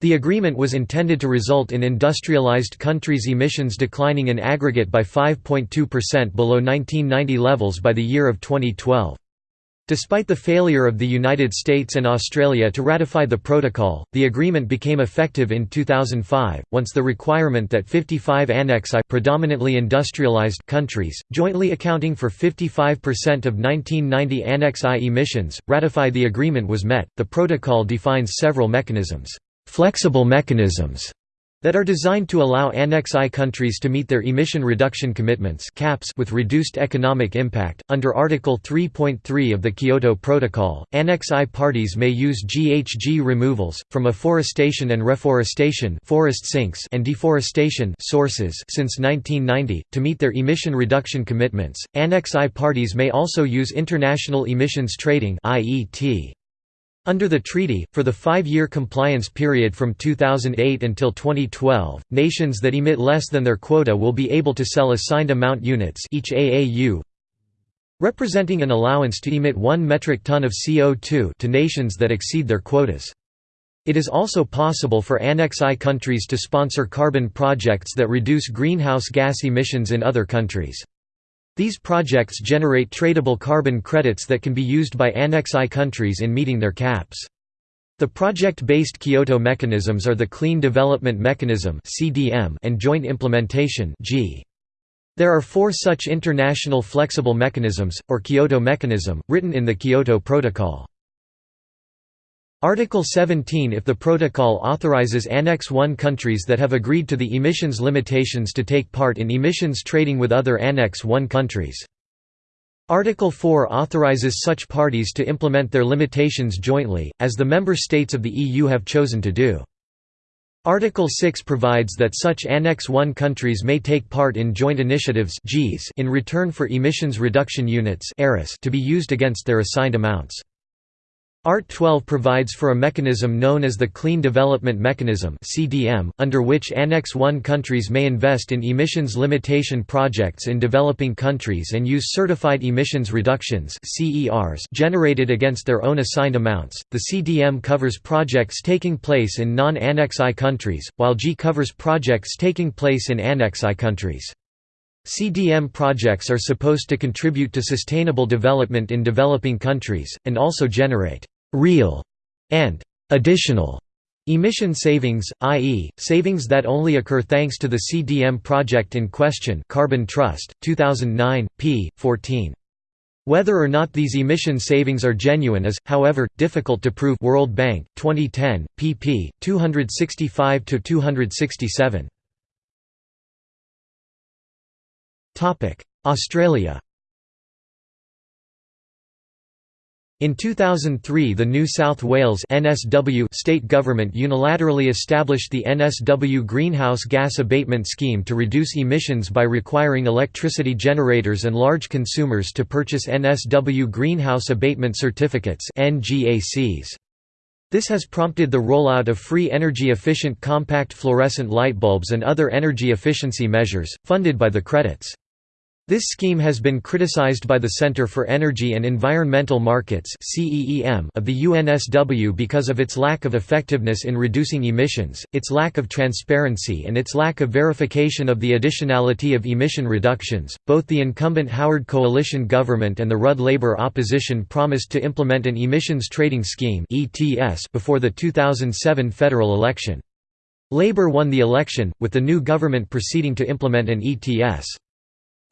The agreement was intended to result in industrialized countries' emissions declining in aggregate by 5.2% below 1990 levels by the year of 2012. Despite the failure of the United States and Australia to ratify the protocol, the agreement became effective in 2005, once the requirement that 55 Annex I predominantly industrialized countries, jointly accounting for 55% of 1990 Annex I emissions, ratify the agreement was met. The protocol defines several mechanisms, flexible mechanisms that are designed to allow Annex I countries to meet their emission reduction commitments caps with reduced economic impact. Under Article 3.3 of the Kyoto Protocol, Annex I parties may use GHG removals, from afforestation and reforestation forest sinks and deforestation sources since 1990, to meet their emission reduction commitments. Annex I parties may also use international emissions trading IET. Under the treaty, for the five-year compliance period from 2008 until 2012, nations that emit less than their quota will be able to sell assigned amount units each AAU representing an allowance to emit 1 metric ton of CO2 to nations that exceed their quotas. It is also possible for Annex I countries to sponsor carbon projects that reduce greenhouse gas emissions in other countries. These projects generate tradable carbon credits that can be used by Annex I countries in meeting their caps. The project-based Kyoto mechanisms are the Clean Development Mechanism and Joint Implementation There are four such international flexible mechanisms, or Kyoto mechanism, written in the Kyoto Protocol. Article 17 If the protocol authorizes Annex I countries that have agreed to the emissions limitations to take part in emissions trading with other Annex I countries. Article 4 authorizes such parties to implement their limitations jointly, as the member states of the EU have chosen to do. Article 6 provides that such Annex I countries may take part in joint initiatives in return for emissions reduction units to be used against their assigned amounts. Art 12 provides for a mechanism known as the Clean Development Mechanism (CDM), under which Annex I countries may invest in emissions limitation projects in developing countries and use certified emissions reductions generated against their own assigned amounts. The CDM covers projects taking place in non-Annex I countries, while JI covers projects taking place in Annex I countries. CDM projects are supposed to contribute to sustainable development in developing countries, and also generate «real» and «additional» emission savings, i.e., savings that only occur thanks to the CDM project in question Carbon Trust, 2009, p. 14. Whether or not these emission savings are genuine is, however, difficult to prove World Bank, 2010, pp. 265–267. Australia. In 2003 the New South Wales NSW state government unilaterally established the NSW Greenhouse Gas Abatement Scheme to reduce emissions by requiring electricity generators and large consumers to purchase NSW Greenhouse Abatement Certificates This has prompted the rollout of free energy-efficient compact fluorescent light bulbs and other energy efficiency measures, funded by the credits. This scheme has been criticized by the Center for Energy and Environmental Markets of the UNSW because of its lack of effectiveness in reducing emissions, its lack of transparency and its lack of verification of the additionality of emission reductions. Both the incumbent Howard coalition government and the Rudd Labor opposition promised to implement an emissions trading scheme before the 2007 federal election. Labor won the election, with the new government proceeding to implement an ETS.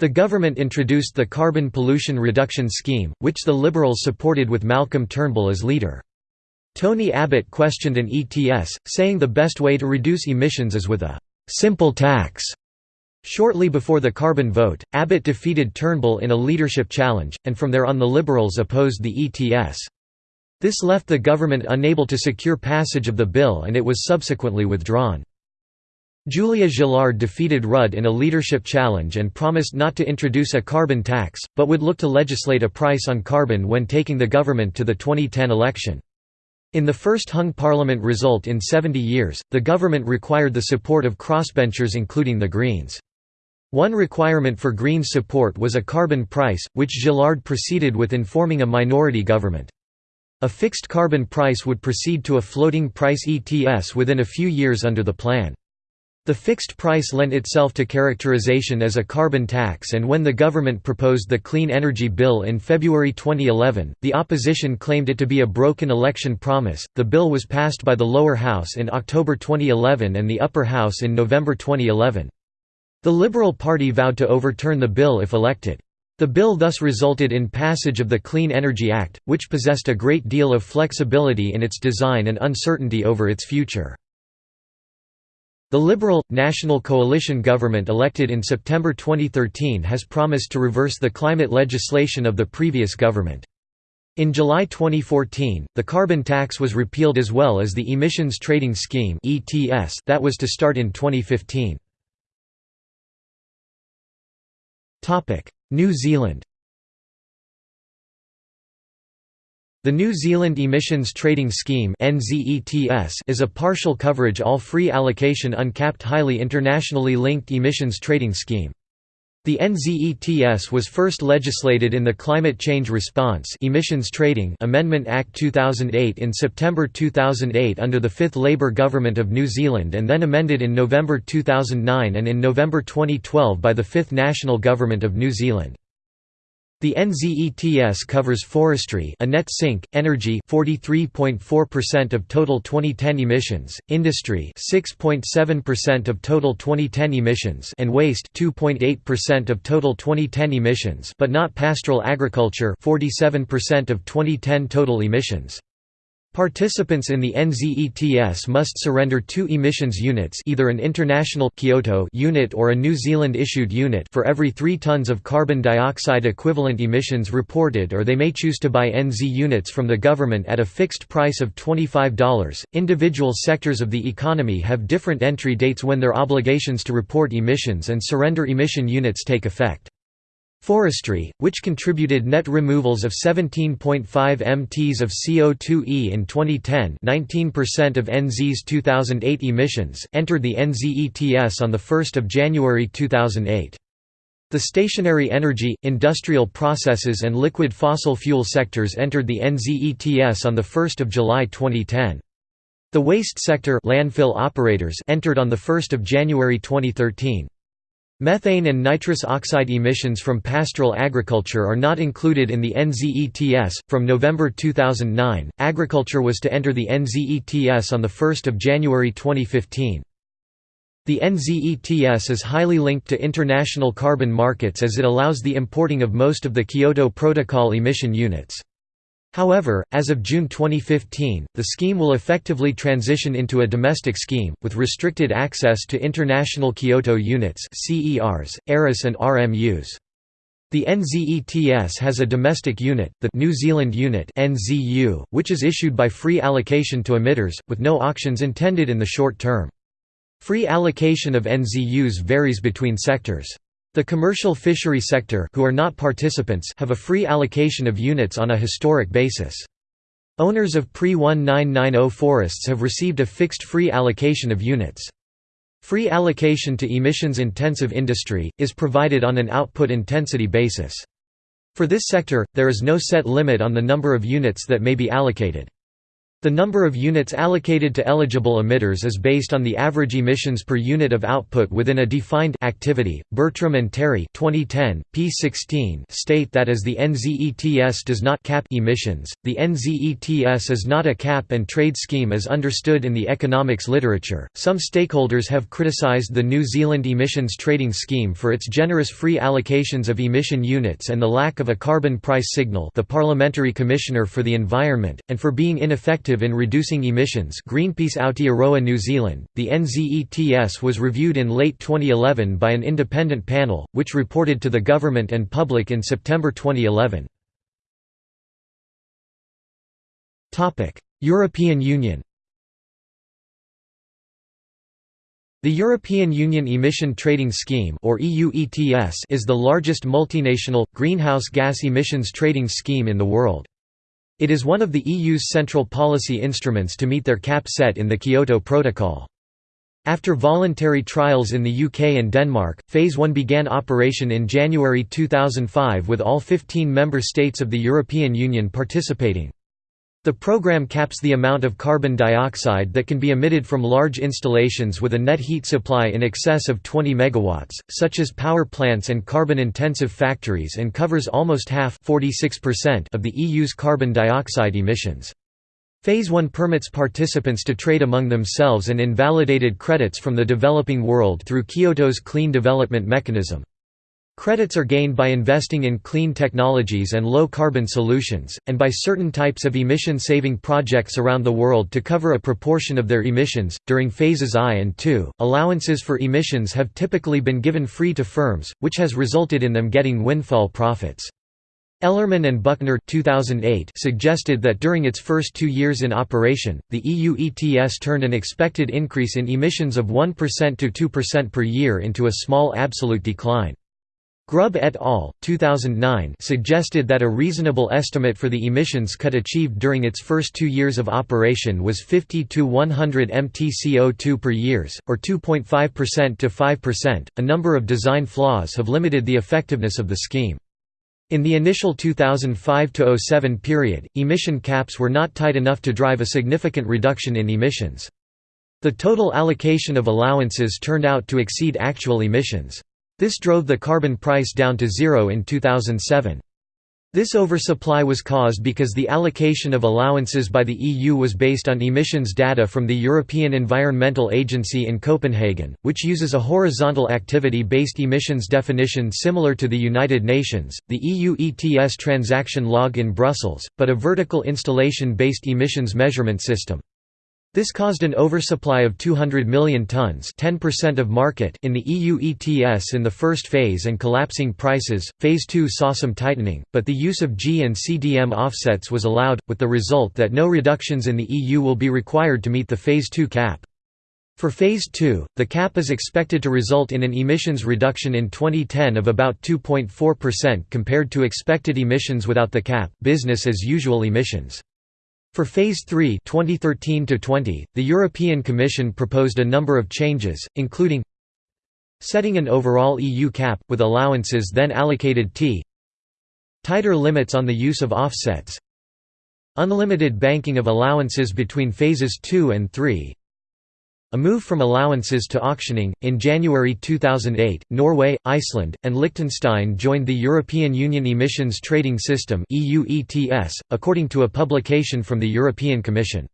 The government introduced the Carbon Pollution Reduction Scheme, which the Liberals supported with Malcolm Turnbull as leader. Tony Abbott questioned an ETS, saying the best way to reduce emissions is with a «simple tax». Shortly before the carbon vote, Abbott defeated Turnbull in a leadership challenge, and from there on the Liberals opposed the ETS. This left the government unable to secure passage of the bill and it was subsequently withdrawn. Julia Gillard defeated Rudd in a leadership challenge and promised not to introduce a carbon tax, but would look to legislate a price on carbon when taking the government to the 2010 election. In the first hung parliament result in 70 years, the government required the support of crossbenchers including the Greens. One requirement for Greens support was a carbon price, which Gillard proceeded with in forming a minority government. A fixed carbon price would proceed to a floating price ETS within a few years under the plan. The fixed price lent itself to characterization as a carbon tax and when the government proposed the Clean Energy Bill in February 2011, the opposition claimed it to be a broken election promise. The bill was passed by the lower house in October 2011 and the upper house in November 2011. The Liberal Party vowed to overturn the bill if elected. The bill thus resulted in passage of the Clean Energy Act, which possessed a great deal of flexibility in its design and uncertainty over its future. The Liberal, National Coalition government elected in September 2013 has promised to reverse the climate legislation of the previous government. In July 2014, the carbon tax was repealed as well as the Emissions Trading Scheme that was to start in 2015. New Zealand The New Zealand Emissions Trading Scheme is a partial coverage all free allocation uncapped highly internationally linked emissions trading scheme. The NZETS was first legislated in the Climate Change Response Emissions Trading Amendment Act 2008 in September 2008 under the fifth Labour government of New Zealand and then amended in November 2009 and in November 2012 by the fifth National Government of New Zealand. The NZETS covers forestry a net sink, energy 43.4% of total 2010 emissions, industry 6.7% of total 2010 emissions and waste 2.8% of total 2010 emissions but not pastoral agriculture 47% of 2010 total emissions. Participants in the NZETS must surrender two emissions units either an international Kyoto unit or a New Zealand issued unit for every 3 tons of carbon dioxide equivalent emissions reported or they may choose to buy NZ units from the government at a fixed price of $25. Individual sectors of the economy have different entry dates when their obligations to report emissions and surrender emission units take effect. Forestry, which contributed net removals of 17.5 mts of CO2e in 2010 19% of NZ's 2008 emissions, entered the NZETS on 1 January 2008. The stationary energy, industrial processes and liquid fossil fuel sectors entered the NZETS on 1 July 2010. The waste sector landfill operators entered on 1 January 2013. Methane and nitrous oxide emissions from pastoral agriculture are not included in the NZETS. From November 2009, agriculture was to enter the NZETS on 1 January 2015. The NZETS is highly linked to international carbon markets as it allows the importing of most of the Kyoto Protocol emission units. However, as of June 2015, the scheme will effectively transition into a domestic scheme, with restricted access to international Kyoto units CERs, ERUs and RMUs. The NZETS has a domestic unit, the New Zealand Unit NZU, which is issued by free allocation to emitters, with no auctions intended in the short term. Free allocation of NZUs varies between sectors. The commercial fishery sector who are not participants have a free allocation of units on a historic basis. Owners of pre-1990 forests have received a fixed free allocation of units. Free allocation to emissions-intensive industry, is provided on an output intensity basis. For this sector, there is no set limit on the number of units that may be allocated. The number of units allocated to eligible emitters is based on the average emissions per unit of output within a defined activity. Bertram and Terry 2010, p16 state that as the NZETS does not cap emissions, the NZETS is not a cap and trade scheme as understood in the economics literature. Some stakeholders have criticized the New Zealand emissions trading scheme for its generous free allocations of emission units and the lack of a carbon price signal, the Parliamentary Commissioner for the Environment, and for being ineffective effective in reducing emissions Greenpeace Aotearoa New Zealand. The NZETS was reviewed in late 2011 by an independent panel, which reported to the government and public in September 2011. European Union The European Union Emission Trading Scheme or EU ETS is the largest multinational, greenhouse gas emissions trading scheme in the world. It is one of the EU's central policy instruments to meet their cap set in the Kyoto Protocol. After voluntary trials in the UK and Denmark, Phase 1 began operation in January 2005 with all 15 member states of the European Union participating. The program caps the amount of carbon dioxide that can be emitted from large installations with a net heat supply in excess of 20 MW, such as power plants and carbon-intensive factories and covers almost half of the EU's carbon dioxide emissions. Phase 1 permits participants to trade among themselves and invalidated credits from the developing world through Kyoto's Clean Development Mechanism. Credits are gained by investing in clean technologies and low-carbon solutions, and by certain types of emission-saving projects around the world to cover a proportion of their emissions. During phases I and II, allowances for emissions have typically been given free to firms, which has resulted in them getting windfall profits. Ellerman and Buchner 2008 suggested that during its first two years in operation, the EU ETS turned an expected increase in emissions of 1% to 2% per year into a small absolute decline. Grubb et al. 2009 suggested that a reasonable estimate for the emissions cut achieved during its first two years of operation was 50 to 100 mt/CO2 per years, or 2.5% to 5%. A number of design flaws have limited the effectiveness of the scheme. In the initial 2005–07 period, emission caps were not tight enough to drive a significant reduction in emissions. The total allocation of allowances turned out to exceed actual emissions. This drove the carbon price down to zero in 2007. This oversupply was caused because the allocation of allowances by the EU was based on emissions data from the European Environmental Agency in Copenhagen, which uses a horizontal activity-based emissions definition similar to the United Nations, the EU ETS transaction log in Brussels, but a vertical installation-based emissions measurement system. This caused an oversupply of 200 million tons 10% of market in the EU ETS in the first phase and collapsing prices. Phase 2 saw some tightening, but the use of JI and CDM offsets was allowed, with the result that no reductions in the EU will be required to meet the Phase 2 cap. For Phase 2, the cap is expected to result in an emissions reduction in 2010 of about 2.4% compared to expected emissions without the cap business as usual emissions. For Phase 3 2013 the European Commission proposed a number of changes, including setting an overall EU cap, with allowances then allocated t tighter limits on the use of offsets unlimited banking of allowances between phases 2 and 3 a move from allowances to auctioning. In January 2008, Norway, Iceland, and Liechtenstein joined the European Union Emissions Trading System according to a publication from the European Commission.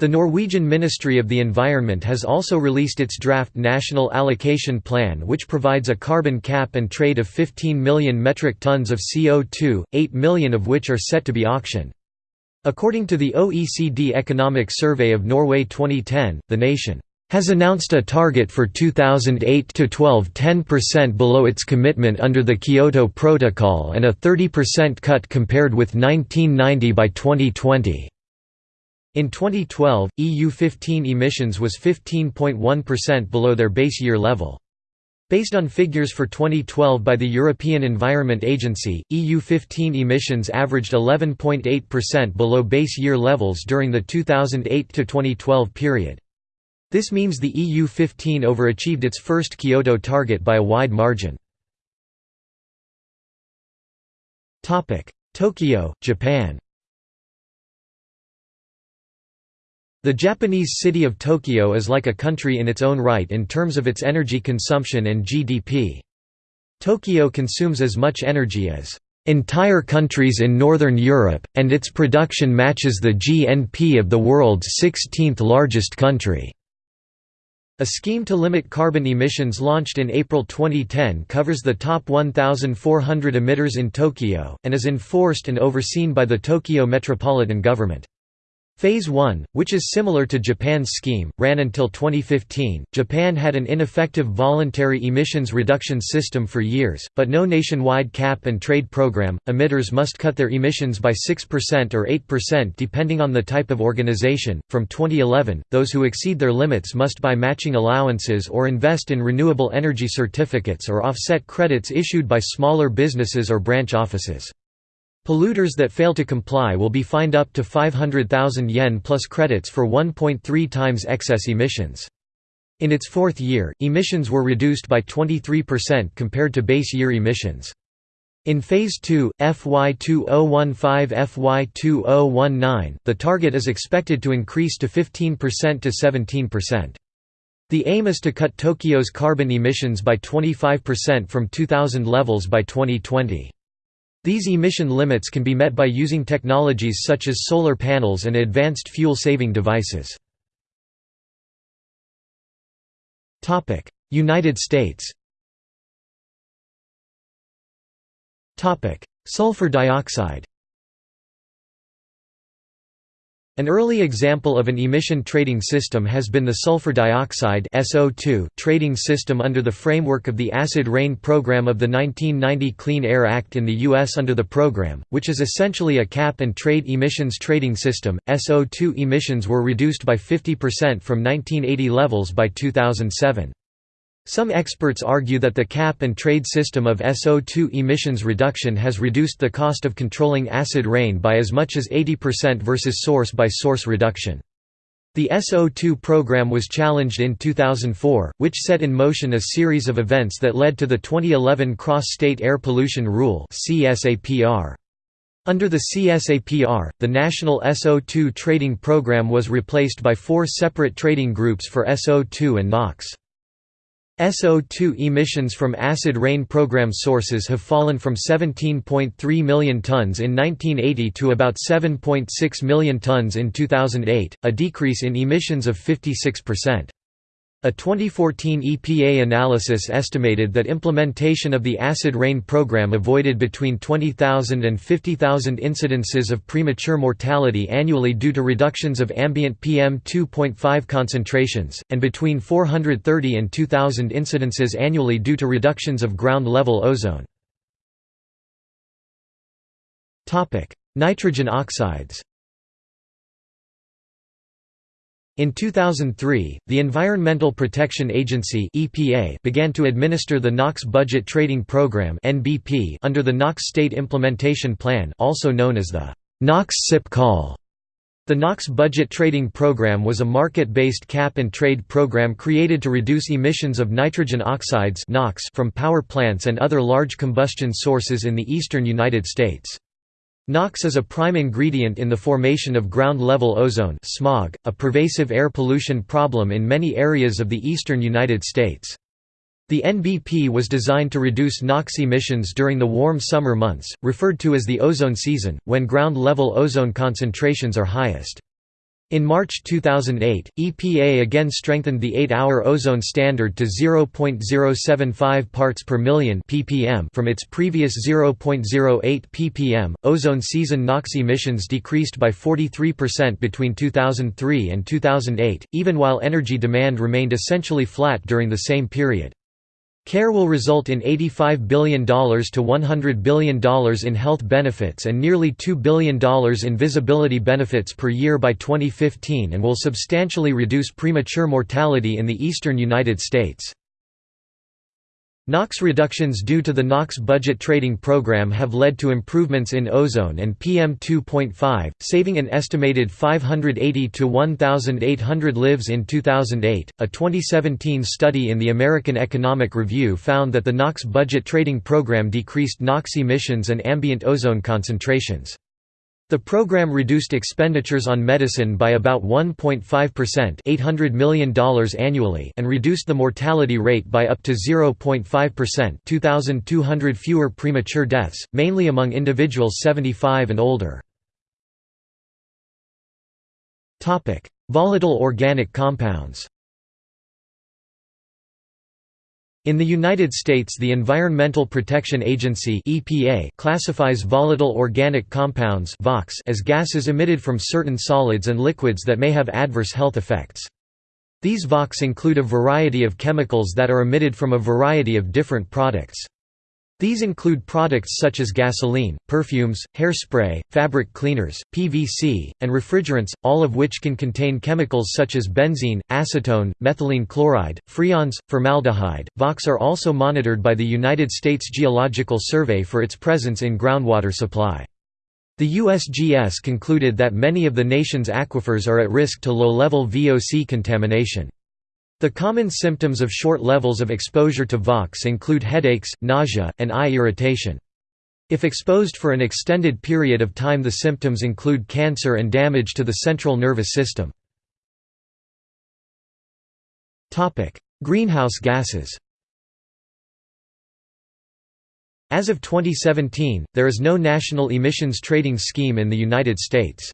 The Norwegian Ministry of the Environment has also released its draft National Allocation Plan which provides a carbon cap and trade of 15 million metric tons of CO2, 8 million of which are set to be auctioned. According to the OECD Economic Survey of Norway 2010, the nation has announced a target for 2008 to 12 10% below its commitment under the Kyoto Protocol and a 30% cut compared with 1990 by 2020. In 2012, EU 15 emissions was 15.1% below their base year level. Based on figures for 2012 by the European Environment Agency, EU 15 emissions averaged 11.8% below base year levels during the 2008–2012 period. This means the EU-15 overachieved its first Kyoto target by a wide margin. Tokyo, Japan The Japanese city of Tokyo is like a country in its own right in terms of its energy consumption and GDP. Tokyo consumes as much energy as entire countries in Northern Europe, and its production matches the GNP of the world's 16th largest country. A scheme to limit carbon emissions launched in April 2010 covers the top 1,400 emitters in Tokyo, and is enforced and overseen by the Tokyo Metropolitan Government. Phase 1, which is similar to Japan's scheme, ran until 2015. Japan had an ineffective voluntary emissions reduction system for years, but no nationwide cap and trade program. Emitters must cut their emissions by 6% or 8% depending on the type of organization. From 2011, those who exceed their limits must buy matching allowances or invest in renewable energy certificates or offset credits issued by smaller businesses or branch offices. Polluters that fail to comply will be fined up to 500,000 yen plus credits for 1.3 times excess emissions. In its fourth year, emissions were reduced by 23% compared to base year emissions. In Phase 2, FY 2015–FY 2019, the target is expected to increase to 15% to 17%. The aim is to cut Tokyo's carbon emissions by 25% from 2000 levels by 2020. These emission limits can be met by using technologies such as solar panels and advanced fuel-saving devices. United States Sulfur dioxide An early example of an emission trading system has been the sulfur dioxide SO2 trading system under the framework of the Acid Rain program of the 1990 Clean Air Act in the U.S. Under the program, which is essentially a cap and trade emissions trading system, SO2 emissions were reduced by 50% from 1980 levels by 2007. Some experts argue that the cap-and-trade system of SO2 emissions reduction has reduced the cost of controlling acid rain by as much as 80% versus source-by-source -source reduction. The SO2 program was challenged in 2004, which set in motion a series of events that led to the 2011 Cross-State Air Pollution Rule Under the CSAPR, the national SO2 trading program was replaced by four separate trading groups for SO2 and NOx. SO2 emissions from acid rain program sources have fallen from 17.3 million tons in 1980 to about 7.6 million tons in 2008, a decrease in emissions of 56%. A 2014 EPA analysis estimated that implementation of the acid rain program avoided between 20,000 and 50,000 incidences of premature mortality annually due to reductions of ambient PM2.5 concentrations, and between 430 and 2,000 incidences annually due to reductions of ground-level ozone. Nitrogen oxides In 2003, the Environmental Protection Agency (EPA) began to administer the NOx Budget Trading Program (NBP) under the NOx State Implementation Plan, also known as the NOx SIP call. The NOx Budget Trading Program was a market-based cap-and-trade program created to reduce emissions of nitrogen oxides (NOx) from power plants and other large combustion sources in the eastern United States. NOx is a prime ingredient in the formation of ground-level ozone smog, a pervasive air pollution problem in many areas of the eastern United States. The NBP was designed to reduce NOx emissions during the warm summer months, referred to as the ozone season, when ground-level ozone concentrations are highest. In March 2008, EPA again strengthened the 8-hour ozone standard to 0.075 parts per million ppm from its previous 0.08 ppm. Ozone season NOx emissions decreased by 43% between 2003 and 2008, even while energy demand remained essentially flat during the same period. CAIR will result in $85 billion to $100 billion in health benefits and nearly $2 billion in visibility benefits per year by 2015 and will substantially reduce premature mortality in the eastern United States. NOx reductions due to the NOx budget trading program have led to improvements in ozone and PM2.5, saving an estimated 580 to 1,800 lives in 2008. A 2017 study in the American Economic Review found that the NOx budget trading program decreased NOx emissions and ambient ozone concentrations. The program reduced expenditures on medicine by about 1.5% $800 million annually and reduced the mortality rate by up to 0.5% 2,200 fewer premature deaths, mainly among individuals 75 and older. Volatile organic compounds In the United States the Environmental Protection Agency EPA classifies volatile organic compounds as gases emitted from certain solids and liquids that may have adverse health effects. These VOCs include a variety of chemicals that are emitted from a variety of different products. These include products such as gasoline, perfumes, hairspray, fabric cleaners, PVC, and refrigerants, all of which can contain chemicals such as benzene, acetone, methylene chloride, freons, formaldehyde. VOCs are also monitored by the United States Geological Survey for its presence in groundwater supply. The USGS concluded that many of the nation's aquifers are at risk to low-level VOC contamination. The common symptoms of short levels of exposure to VOCs include headaches, nausea, and eye irritation. If exposed for an extended period of time the symptoms include cancer and damage to the central nervous system. Greenhouse gases As of 2017, there is no national emissions trading scheme in the United States.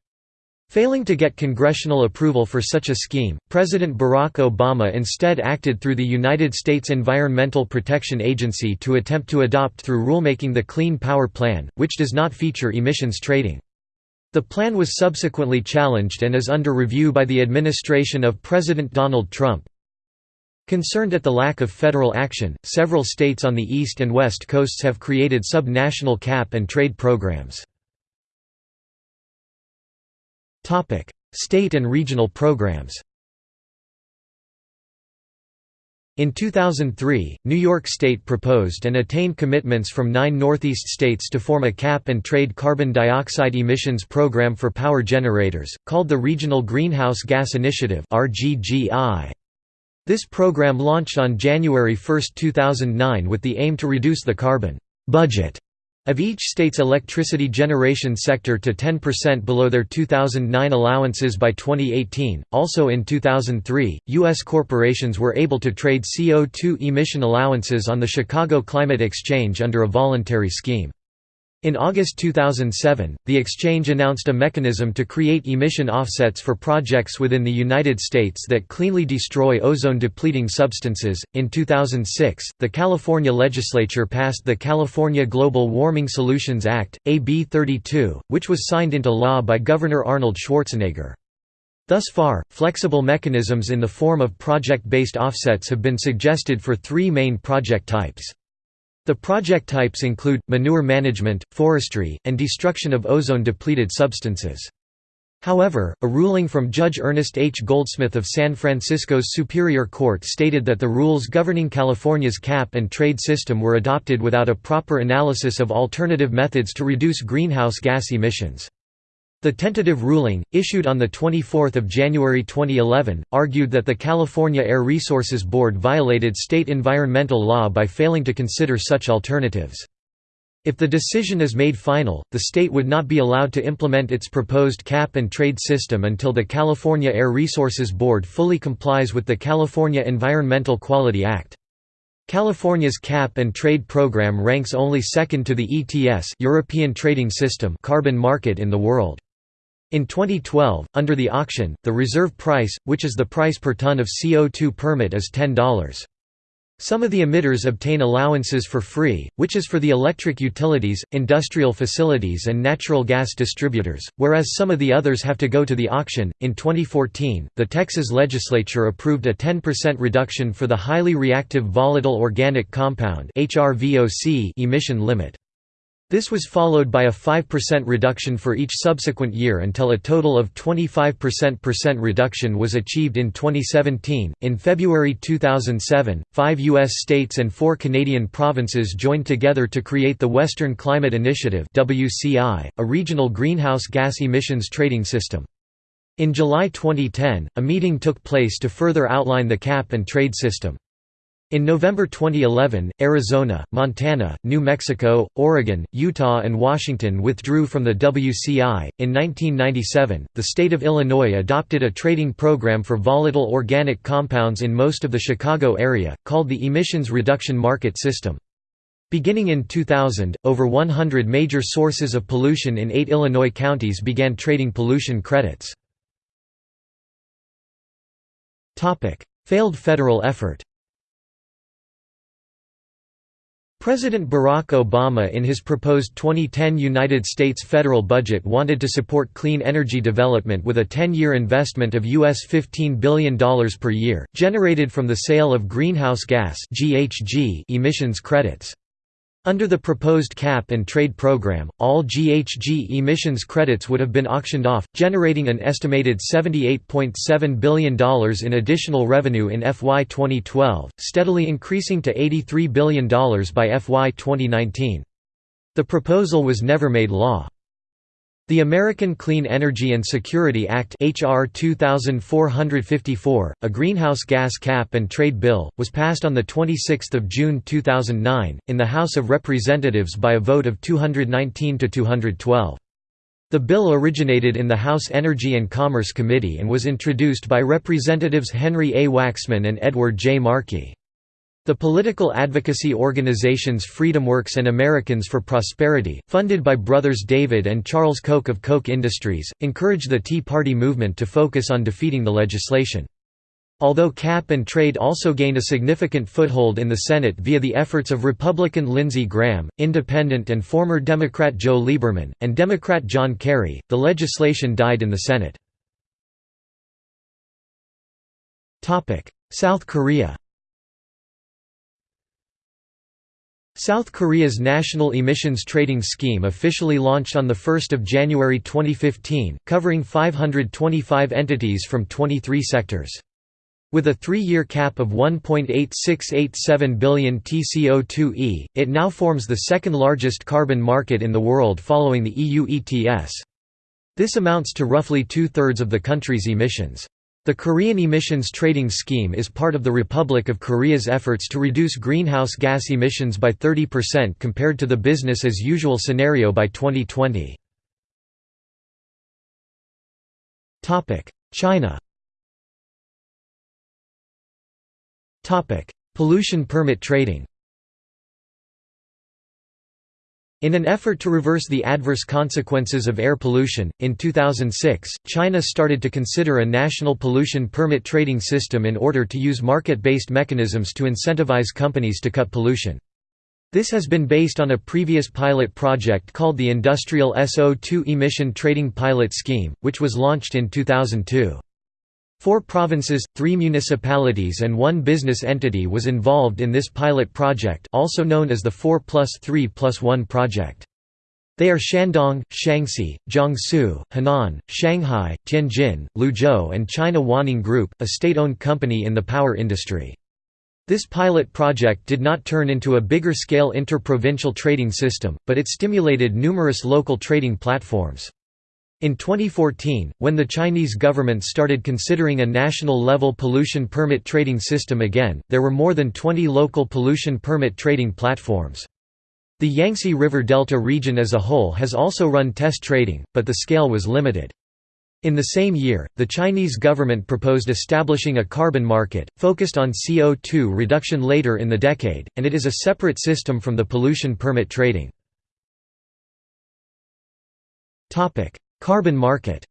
Failing to get congressional approval for such a scheme, President Barack Obama instead acted through the United States Environmental Protection Agency to attempt to adopt through rulemaking the Clean Power Plan, which does not feature emissions trading. The plan was subsequently challenged and is under review by the administration of President Donald Trump. Concerned at the lack of federal action, several states on the east and west coasts have created sub-national cap and trade programs. Topic: State and regional programs. In 2003, New York State proposed and attained commitments from nine Northeast states to form a cap-and-trade carbon dioxide emissions program for power generators, called the Regional Greenhouse Gas Initiative This program launched on January 1, 2009 with the aim to reduce the carbon budget of each state's electricity generation sector to 10% below their 2009 allowances by 2018. Also in 2003, U.S. corporations were able to trade CO2 emission allowances on the Chicago Climate Exchange under a voluntary scheme. In August 2007, the exchange announced a mechanism to create emission offsets for projects within the United States that cleanly destroy ozone depleting substances. In 2006, the California legislature passed the California Global Warming Solutions Act, AB 32, which was signed into law by Governor Arnold Schwarzenegger. Thus far, flexible mechanisms in the form of project-based offsets have been suggested for three main project types. The project types include, manure management, forestry, and destruction of ozone-depleted substances. However, a ruling from Judge Ernest H. Goldsmith of San Francisco's Superior Court stated that the rules governing California's cap-and-trade system were adopted without a proper analysis of alternative methods to reduce greenhouse gas emissions. The tentative ruling, issued on 24 January 2011, argued that the California Air Resources Board violated state environmental law by failing to consider such alternatives. If the decision is made final, the state would not be allowed to implement its proposed cap-and-trade system until the California Air Resources Board fully complies with the California Environmental Quality Act. California's cap-and-trade program ranks only second to the ETS European Trading System carbon market in the world. In 2012, under the auction, the reserve price, which is the price per ton of CO2 permit is $10. Some of the emitters obtain allowances for free, which is for the electric utilities, industrial facilities, and natural gas distributors, whereas some of the others have to go to the auction. In 2014, the Texas legislature approved a 10% reduction for the highly reactive volatile organic compound (HRVOC) emission limit. This was followed by a 5% reduction for each subsequent year until a total of 25% reduction was achieved in 2017. In February 2007, five U.S. states and four Canadian provinces joined together to create the Western Climate Initiative, a regional greenhouse gas emissions trading system. In July 2010, a meeting took place to further outline the cap and trade system. In November 2011, Arizona, Montana, New Mexico, Oregon, Utah, and Washington withdrew from the WCI. In 1997, the state of Illinois adopted a trading program for volatile organic compounds in most of the Chicago area, called the Emissions Reduction Market System. Beginning in 2000, over 100 major sources of pollution in eight Illinois counties began trading pollution credits. Failed federal effort President Barack Obama in his proposed 2010 United States federal budget wanted to support clean energy development with a 10-year investment of US $15 billion per year, generated from the sale of greenhouse gas emissions credits. Under the proposed cap and trade program, all GHG emissions credits would have been auctioned off, generating an estimated $78.7 billion in additional revenue in FY 2012, steadily increasing to $83 billion by FY 2019. The proposal was never made law. The American Clean Energy and Security Act HR 2454, a greenhouse gas cap and trade bill, was passed on 26 June 2009, in the House of Representatives by a vote of 219 to 212. The bill originated in the House Energy and Commerce Committee and was introduced by Representatives Henry A. Waxman and Edward J. Markey. The political advocacy organizations FreedomWorks and Americans for Prosperity, funded by brothers David and Charles Koch of Koch Industries, encouraged the Tea Party movement to focus on defeating the legislation. Although cap and trade also gained a significant foothold in the Senate via the efforts of Republican Lindsey Graham, Independent and former Democrat Joe Lieberman, and Democrat John Kerry, the legislation died in the Senate. South Korea South Korea's National Emissions Trading Scheme officially launched on 1 January 2015, covering 525 entities from 23 sectors. With a three-year cap of 1.8687 billion TCO2e, it now forms the second largest carbon market in the world following the EU ETS. This amounts to roughly two-thirds of the country's emissions. The Korean Emissions Trading Scheme is part of the Republic of Korea's efforts to reduce greenhouse gas emissions by 30% compared to the business as usual scenario by 2020. China Pollution permit trading In an effort to reverse the adverse consequences of air pollution, in 2006, China started to consider a national pollution permit trading system in order to use market-based mechanisms to incentivize companies to cut pollution. This has been based on a previous pilot project called the Industrial SO2 Emission Trading Pilot Scheme, which was launched in 2002. Four provinces, three municipalities and one business entity was involved in this pilot project also known as the 4 plus 3 plus 1 project. They are Shandong, Shaanxi, Jiangsu, Henan, Shanghai, Tianjin, Liuzhou and China Huaneng Group, a state-owned company in the power industry. This pilot project did not turn into a bigger-scale inter-provincial trading system, but it stimulated numerous local trading platforms. In 2014, when the Chinese government started considering a national-level pollution permit trading system again, there were more than 20 local pollution permit trading platforms. The Yangtze River Delta region as a whole has also run test trading, but the scale was limited. In the same year, the Chinese government proposed establishing a carbon market, focused on CO2 reduction later in the decade, and it is a separate system from the pollution permit trading. Carbon market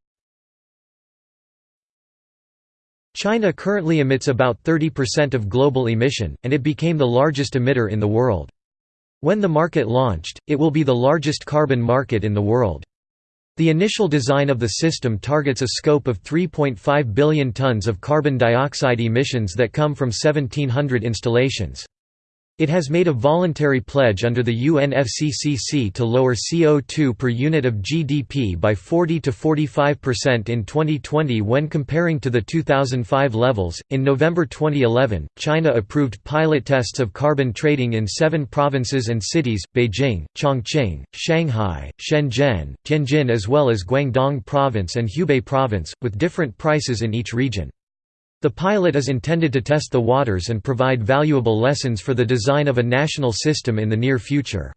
China currently emits about 30% of global emission, and it became the largest emitter in the world. When the market launched, it will be the largest carbon market in the world. The initial design of the system targets a scope of 3.5 billion tons of carbon dioxide emissions that come from 1700 installations. It has made a voluntary pledge under the UNFCCC to lower CO2 per unit of GDP by 40 to 45% in 2020 when comparing to the 2005 levels. In November 2011, China approved pilot tests of carbon trading in seven provinces and cities Beijing, Chongqing, Shanghai, Shenzhen, Tianjin, as well as Guangdong Province and Hubei Province, with different prices in each region. The pilot is intended to test the waters and provide valuable lessons for the design of a national system in the near future.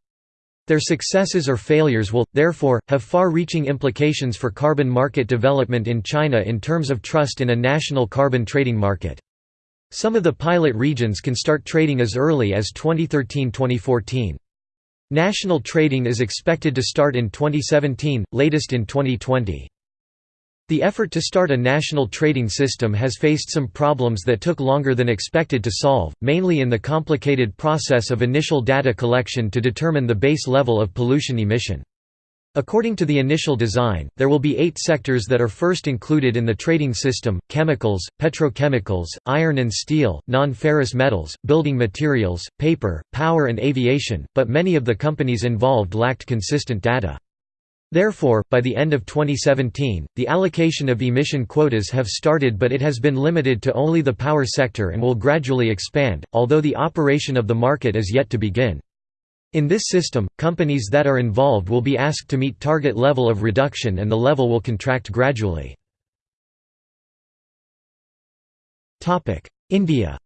Their successes or failures will, therefore, have far-reaching implications for carbon market development in China in terms of trust in a national carbon trading market. Some of the pilot regions can start trading as early as 2013–2014. National trading is expected to start in 2017, latest in 2020. The effort to start a national trading system has faced some problems that took longer than expected to solve, mainly in the complicated process of initial data collection to determine the base level of pollution emission. According to the initial design, there will be eight sectors that are first included in the trading system, chemicals, petrochemicals, iron and steel, non-ferrous metals, building materials, paper, power and aviation, but many of the companies involved lacked consistent data. Therefore, by the end of 2017, the allocation of emission quotas have started but it has been limited to only the power sector and will gradually expand, although the operation of the market is yet to begin. In this system, companies that are involved will be asked to meet target level of reduction and the level will contract gradually. India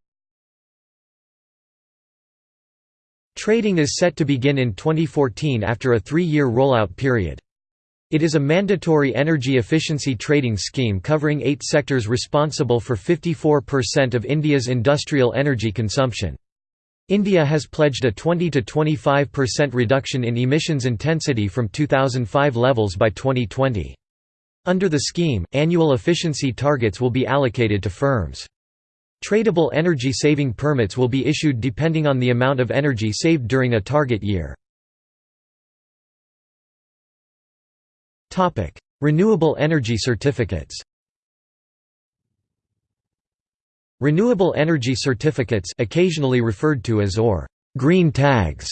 Trading is set to begin in 2014 after a three-year rollout period. It is a mandatory energy efficiency trading scheme covering eight sectors responsible for 54% of India's industrial energy consumption. India has pledged a 20–25% reduction in emissions intensity from 2005 levels by 2020. Under the scheme, annual efficiency targets will be allocated to firms. Tradable energy saving permits will be issued depending on the amount of energy saved during a target year. Renewable energy certificates. Renewable energy certificates, occasionally referred to as or green tags,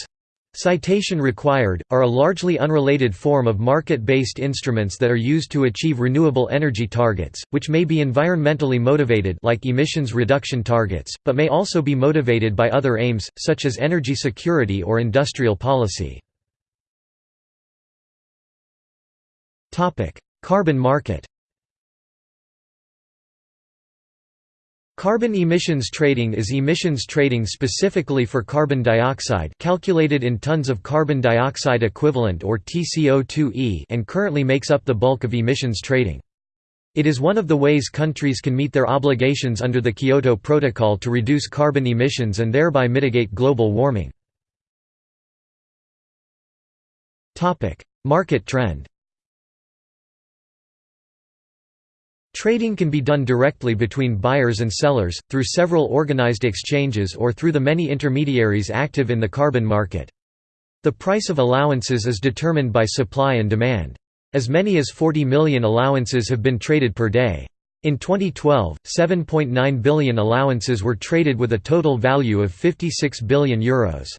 citation required, are a largely unrelated form of market-based instruments that are used to achieve renewable energy targets, which may be environmentally motivated like emissions reduction targets, but may also be motivated by other aims, such as energy security or industrial policy. Carbon market Carbon emissions trading is emissions trading specifically for carbon dioxide calculated in tons of carbon dioxide equivalent or TCO2e and currently makes up the bulk of emissions trading. It is one of the ways countries can meet their obligations under the Kyoto Protocol to reduce carbon emissions and thereby mitigate global warming. Market trend Trading can be done directly between buyers and sellers, through several organized exchanges or through the many intermediaries active in the carbon market. The price of allowances is determined by supply and demand. As many as 40 million allowances have been traded per day. In 2012, 7.9 billion allowances were traded with a total value of €56 billion. Euros.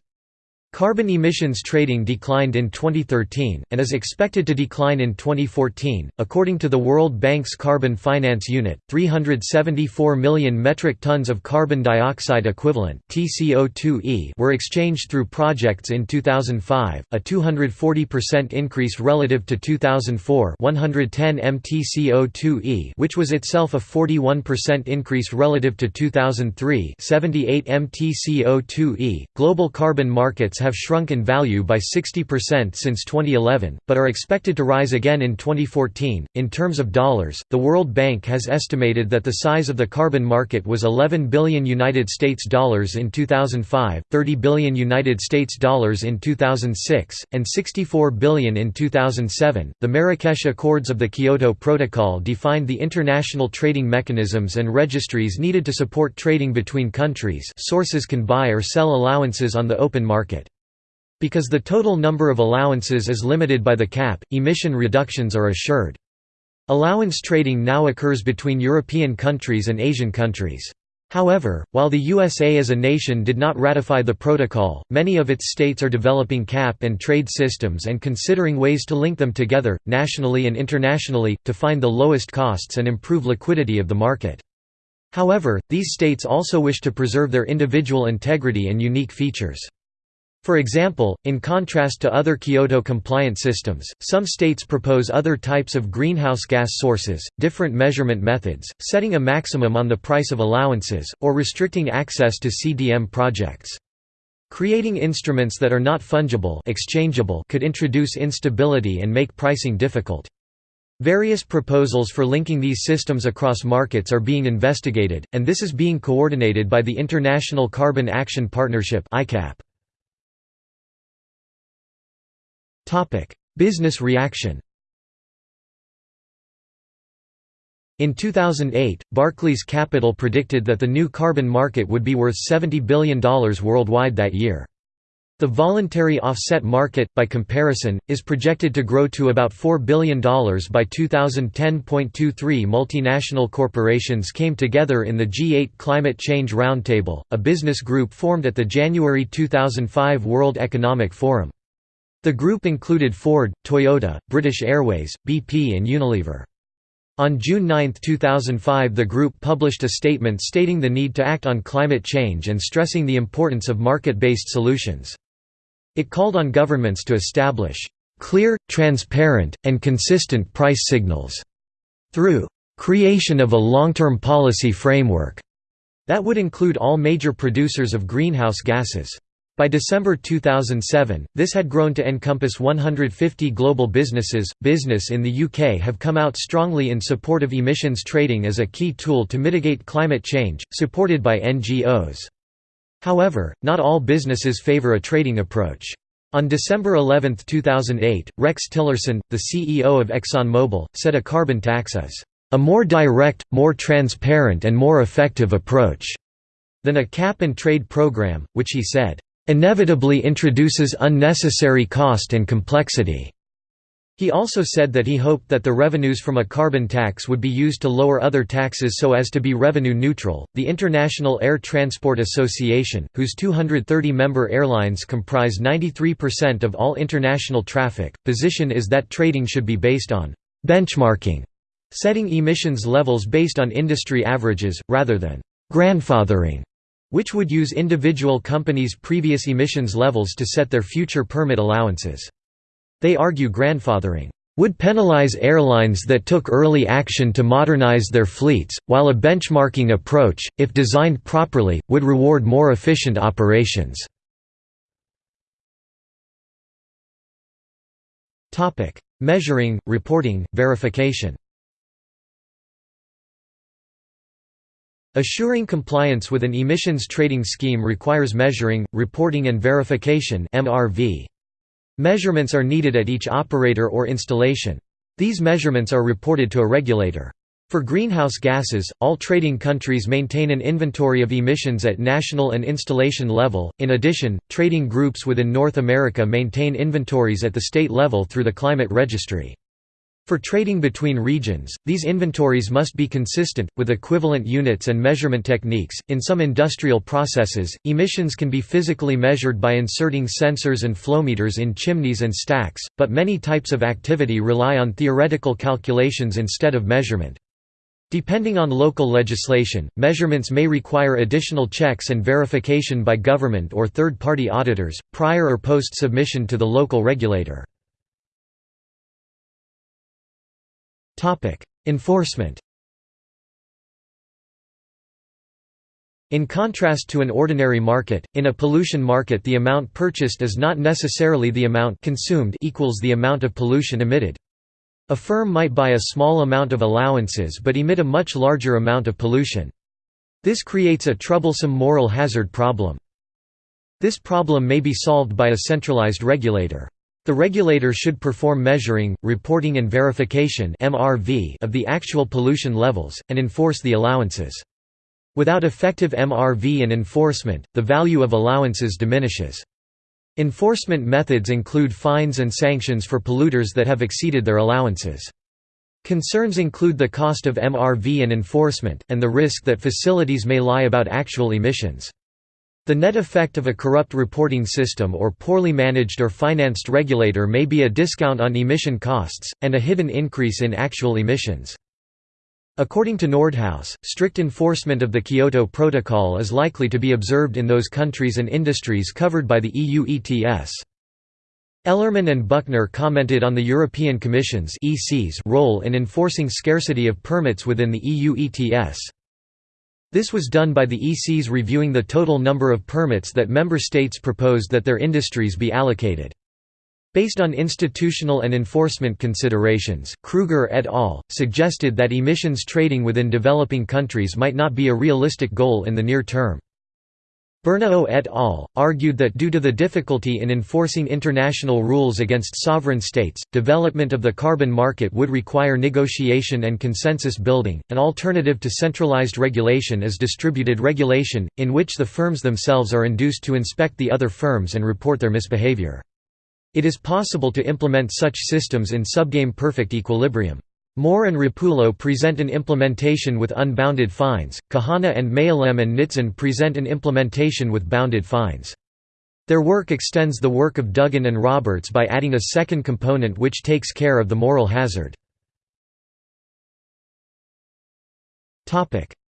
Carbon emissions trading declined in 2013, and is expected to decline in 2014. According to the World Bank's Carbon Finance Unit, 374 million metric tons of carbon dioxide equivalent (TCO2e) were exchanged through projects in 2005, a 240% increase relative to 2004, 110 mTCO2e, which was itself a 41% increase relative to 2003, 78 mTCO2e. Global carbon markets have shrunk in value by 60% since 2011, but are expected to rise again in 2014. In terms of dollars, the World Bank has estimated that the size of the carbon market was 11 billion United States dollars in 2005, 30 billion United States dollars in 2006, and 64 billion in 2007. The Marrakesh Accords of the Kyoto Protocol defined the international trading mechanisms and registries needed to support trading between countries. Sources can buy or sell allowances on the open market. Because the total number of allowances is limited by the cap, emission reductions are assured. Allowance trading now occurs between European countries and Asian countries. However, while the USA as a nation did not ratify the protocol, many of its states are developing cap and trade systems and considering ways to link them together, nationally and internationally, to find the lowest costs and improve liquidity of the market. However, these states also wish to preserve their individual integrity and unique features. For example, in contrast to other Kyoto-compliant systems, some states propose other types of greenhouse gas sources, different measurement methods, setting a maximum on the price of allowances, or restricting access to CDM projects. Creating instruments that are not fungible exchangeable could introduce instability and make pricing difficult. Various proposals for linking these systems across markets are being investigated, and this is being coordinated by the International Carbon Action Partnership ICAP. Business reaction In 2008, Barclays Capital predicted that the new carbon market would be worth $70 billion worldwide that year. The voluntary offset market, by comparison, is projected to grow to about $4 billion by 2010.23 multinational corporations came together in the G8 Climate Change Roundtable, a business group formed at the January 2005 World Economic Forum. The group included Ford, Toyota, British Airways, BP and Unilever. On June 9, 2005 the group published a statement stating the need to act on climate change and stressing the importance of market-based solutions. It called on governments to establish clear, transparent, and consistent price signals through creation of a long-term policy framework that would include all major producers of greenhouse gases. By December 2007, this had grown to encompass 150 global businesses. Business in the UK have come out strongly in support of emissions trading as a key tool to mitigate climate change, supported by NGOs. However, not all businesses favour a trading approach. On December 11, 2008, Rex Tillerson, the CEO of ExxonMobil, said a carbon tax is a more direct, more transparent and more effective approach than a cap-and-trade program, which he said, inevitably introduces unnecessary cost and complexity. He also said that he hoped that the revenues from a carbon tax would be used to lower other taxes so as to be revenue neutral. The International Air Transport Association, whose 230 member airlines comprise 93% of all international traffic, position is that trading should be based on benchmarking, setting emissions levels based on industry averages, rather than grandfathering which would use individual companies' previous emissions levels to set their future permit allowances. They argue grandfathering would penalize airlines that took early action to modernize their fleets, while a benchmarking approach, if designed properly, would reward more efficient operations. Measuring, reporting, verification Assuring compliance with an emissions trading scheme requires measuring, reporting and verification. Measurements are needed at each operator or installation. These measurements are reported to a regulator. For greenhouse gases, all trading countries maintain an inventory of emissions at national and installation level. In addition, trading groups within North America maintain inventories at the state level through the Climate Registry. For trading between regions, these inventories must be consistent, with equivalent units and measurement techniques. In some industrial processes, emissions can be physically measured by inserting sensors and flowmeters in chimneys and stacks, but many types of activity rely on theoretical calculations instead of measurement. Depending on local legislation, measurements may require additional checks and verification by government or third-party auditors, prior or post-submission to the local regulator. Enforcement In contrast to an ordinary market, in a pollution market the amount purchased is not necessarily the amount consumed equals the amount of pollution emitted. A firm might buy a small amount of allowances but emit a much larger amount of pollution. This creates a troublesome moral hazard problem. This problem may be solved by a centralized regulator. The regulator should perform measuring, reporting and verification of the actual pollution levels, and enforce the allowances. Without effective MRV and enforcement, the value of allowances diminishes. Enforcement methods include fines and sanctions for polluters that have exceeded their allowances. Concerns include the cost of MRV and enforcement, and the risk that facilities may lie about actual emissions. The net effect of a corrupt reporting system or poorly managed or financed regulator may be a discount on emission costs, and a hidden increase in actual emissions. According to Nordhaus, strict enforcement of the Kyoto Protocol is likely to be observed in those countries and industries covered by the EU ETS. Ellerman and Buchner commented on the European Commission's role in enforcing scarcity of permits within the EU ETS. This was done by the ECs reviewing the total number of permits that member states proposed that their industries be allocated. Based on institutional and enforcement considerations, Kruger et al. suggested that emissions trading within developing countries might not be a realistic goal in the near term. Bernao et al. argued that due to the difficulty in enforcing international rules against sovereign states, development of the carbon market would require negotiation and consensus building. An alternative to centralized regulation is distributed regulation, in which the firms themselves are induced to inspect the other firms and report their misbehavior. It is possible to implement such systems in subgame perfect equilibrium. Moore and Repullo present an implementation with unbounded fines, Kahana and Mealem and Nitzan present an implementation with bounded fines. Their work extends the work of Duggan and Roberts by adding a second component which takes care of the moral hazard.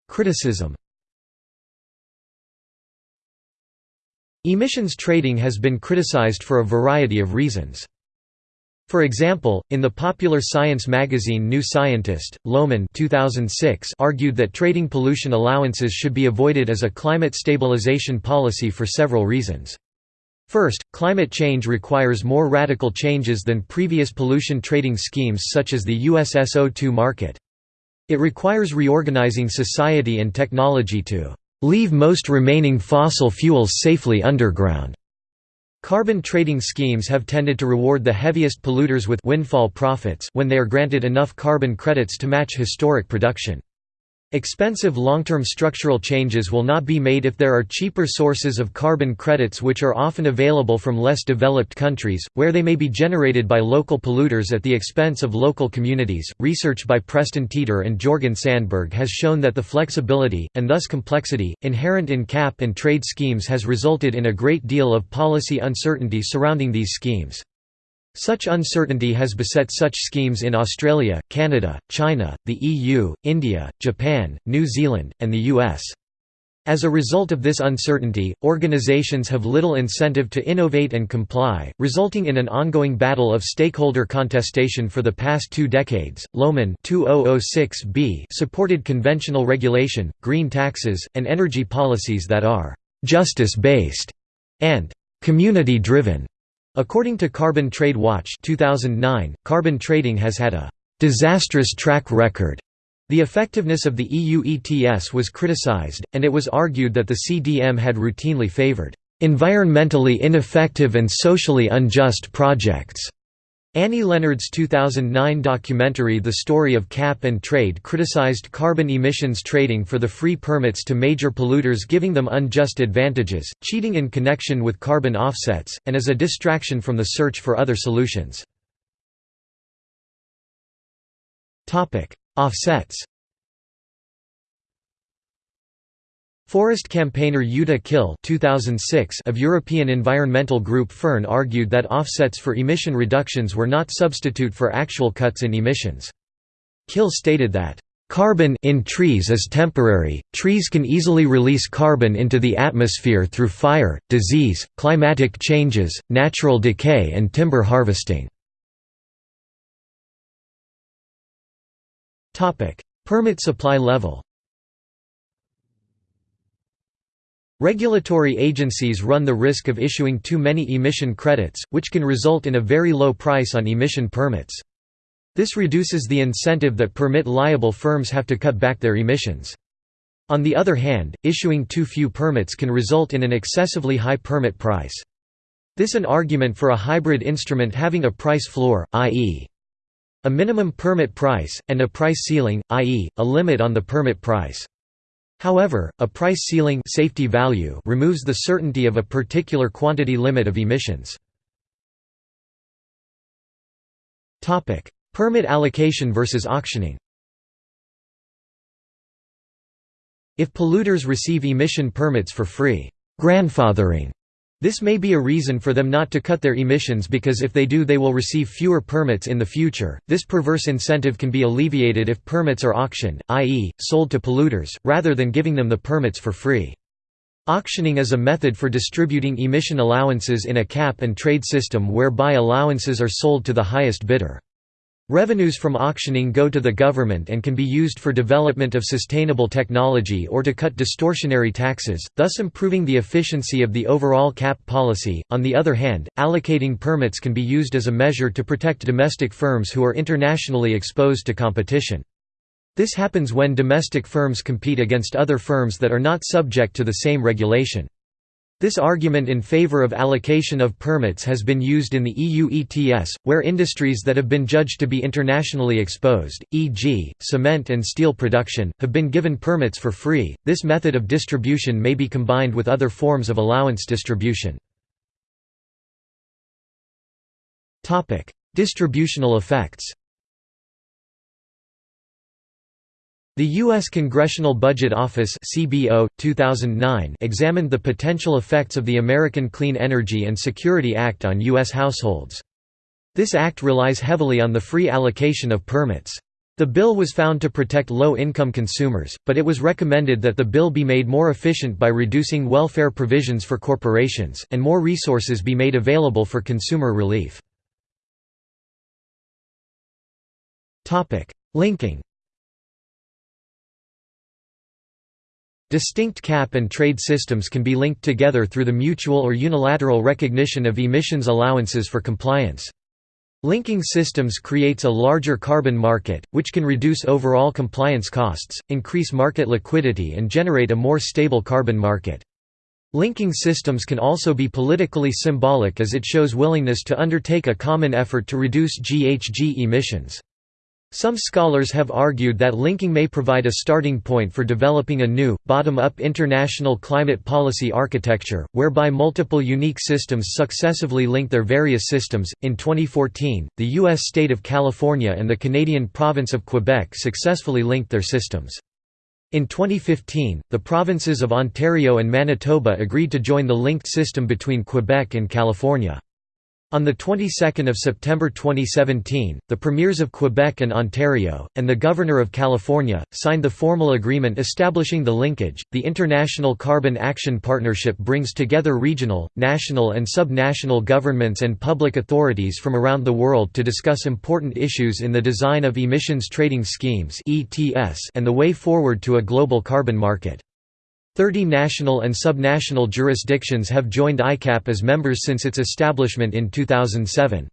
Criticism Emissions trading has been criticized for a variety of reasons. For example, in the popular science magazine New Scientist, Lohmann 2006 argued that trading pollution allowances should be avoided as a climate stabilization policy for several reasons. First, climate change requires more radical changes than previous pollution trading schemes such as the USSO2 market. It requires reorganizing society and technology to leave most remaining fossil fuels safely underground. Carbon trading schemes have tended to reward the heaviest polluters with windfall profits when they are granted enough carbon credits to match historic production. Expensive long-term structural changes will not be made if there are cheaper sources of carbon credits which are often available from less developed countries, where they may be generated by local polluters at the expense of local communities. Research by Preston Teeter and Jorgen Sandberg has shown that the flexibility, and thus complexity, inherent in cap and trade schemes has resulted in a great deal of policy uncertainty surrounding these schemes. Such uncertainty has beset such schemes in Australia, Canada, China, the EU, India, Japan, New Zealand, and the US. As a result of this uncertainty, organizations have little incentive to innovate and comply, resulting in an ongoing battle of stakeholder contestation for the past two decades. Lohmann 2006b supported conventional regulation, green taxes, and energy policies that are justice based and community driven. According to Carbon Trade Watch 2009, carbon trading has had a «disastrous track record». The effectiveness of the EU ETS was criticized, and it was argued that the CDM had routinely favored «environmentally ineffective and socially unjust projects». Annie Leonard's 2009 documentary The Story of Cap and Trade criticized carbon emissions trading for the free permits to major polluters giving them unjust advantages, cheating in connection with carbon offsets, and as a distraction from the search for other solutions. Offsets Forest campaigner Jutta Kill 2006 of European environmental group Fern argued that offsets for emission reductions were not substitute for actual cuts in emissions. Kill stated that, "...carbon in trees is temporary, trees can easily release carbon into the atmosphere through fire, disease, climatic changes, natural decay and timber harvesting." Permit supply level Regulatory agencies run the risk of issuing too many emission credits, which can result in a very low price on emission permits. This reduces the incentive that permit-liable firms have to cut back their emissions. On the other hand, issuing too few permits can result in an excessively high permit price. This an argument for a hybrid instrument having a price floor, i.e. a minimum permit price, and a price ceiling, i.e., a limit on the permit price. However, a price ceiling safety value removes the certainty of a particular quantity limit of emissions. Permit allocation versus auctioning If polluters receive emission permits for free grandfathering, this may be a reason for them not to cut their emissions because if they do they will receive fewer permits in the future. This perverse incentive can be alleviated if permits are auctioned, i.e., sold to polluters, rather than giving them the permits for free. Auctioning is a method for distributing emission allowances in a cap-and-trade system whereby allowances are sold to the highest bidder. Revenues from auctioning go to the government and can be used for development of sustainable technology or to cut distortionary taxes, thus improving the efficiency of the overall cap policy. On the other hand, allocating permits can be used as a measure to protect domestic firms who are internationally exposed to competition. This happens when domestic firms compete against other firms that are not subject to the same regulation. This argument in favor of allocation of permits has been used in the EU ETS, where industries that have been judged to be internationally exposed, e.g., cement and steel production, have been given permits for free. This method of distribution may be combined with other forms of allowance distribution. Distributional effects The U.S. Congressional Budget Office CBO, 2009 examined the potential effects of the American Clean Energy and Security Act on U.S. households. This act relies heavily on the free allocation of permits. The bill was found to protect low-income consumers, but it was recommended that the bill be made more efficient by reducing welfare provisions for corporations, and more resources be made available for consumer relief. Linking Distinct cap and trade systems can be linked together through the mutual or unilateral recognition of emissions allowances for compliance. Linking systems creates a larger carbon market, which can reduce overall compliance costs, increase market liquidity and generate a more stable carbon market. Linking systems can also be politically symbolic as it shows willingness to undertake a common effort to reduce GHG emissions. Some scholars have argued that linking may provide a starting point for developing a new, bottom-up international climate policy architecture, whereby multiple unique systems successively link their various systems. In 2014, the U.S. state of California and the Canadian province of Quebec successfully linked their systems. In 2015, the provinces of Ontario and Manitoba agreed to join the linked system between Quebec and California. On the 22nd of September 2017, the premiers of Quebec and Ontario, and the Governor of California, signed the formal agreement establishing the linkage. The International Carbon Action Partnership brings together regional, national, and sub-national governments and public authorities from around the world to discuss important issues in the design of emissions trading schemes (ETS) and the way forward to a global carbon market. Thirty national and subnational jurisdictions have joined ICAP as members since its establishment in 2007.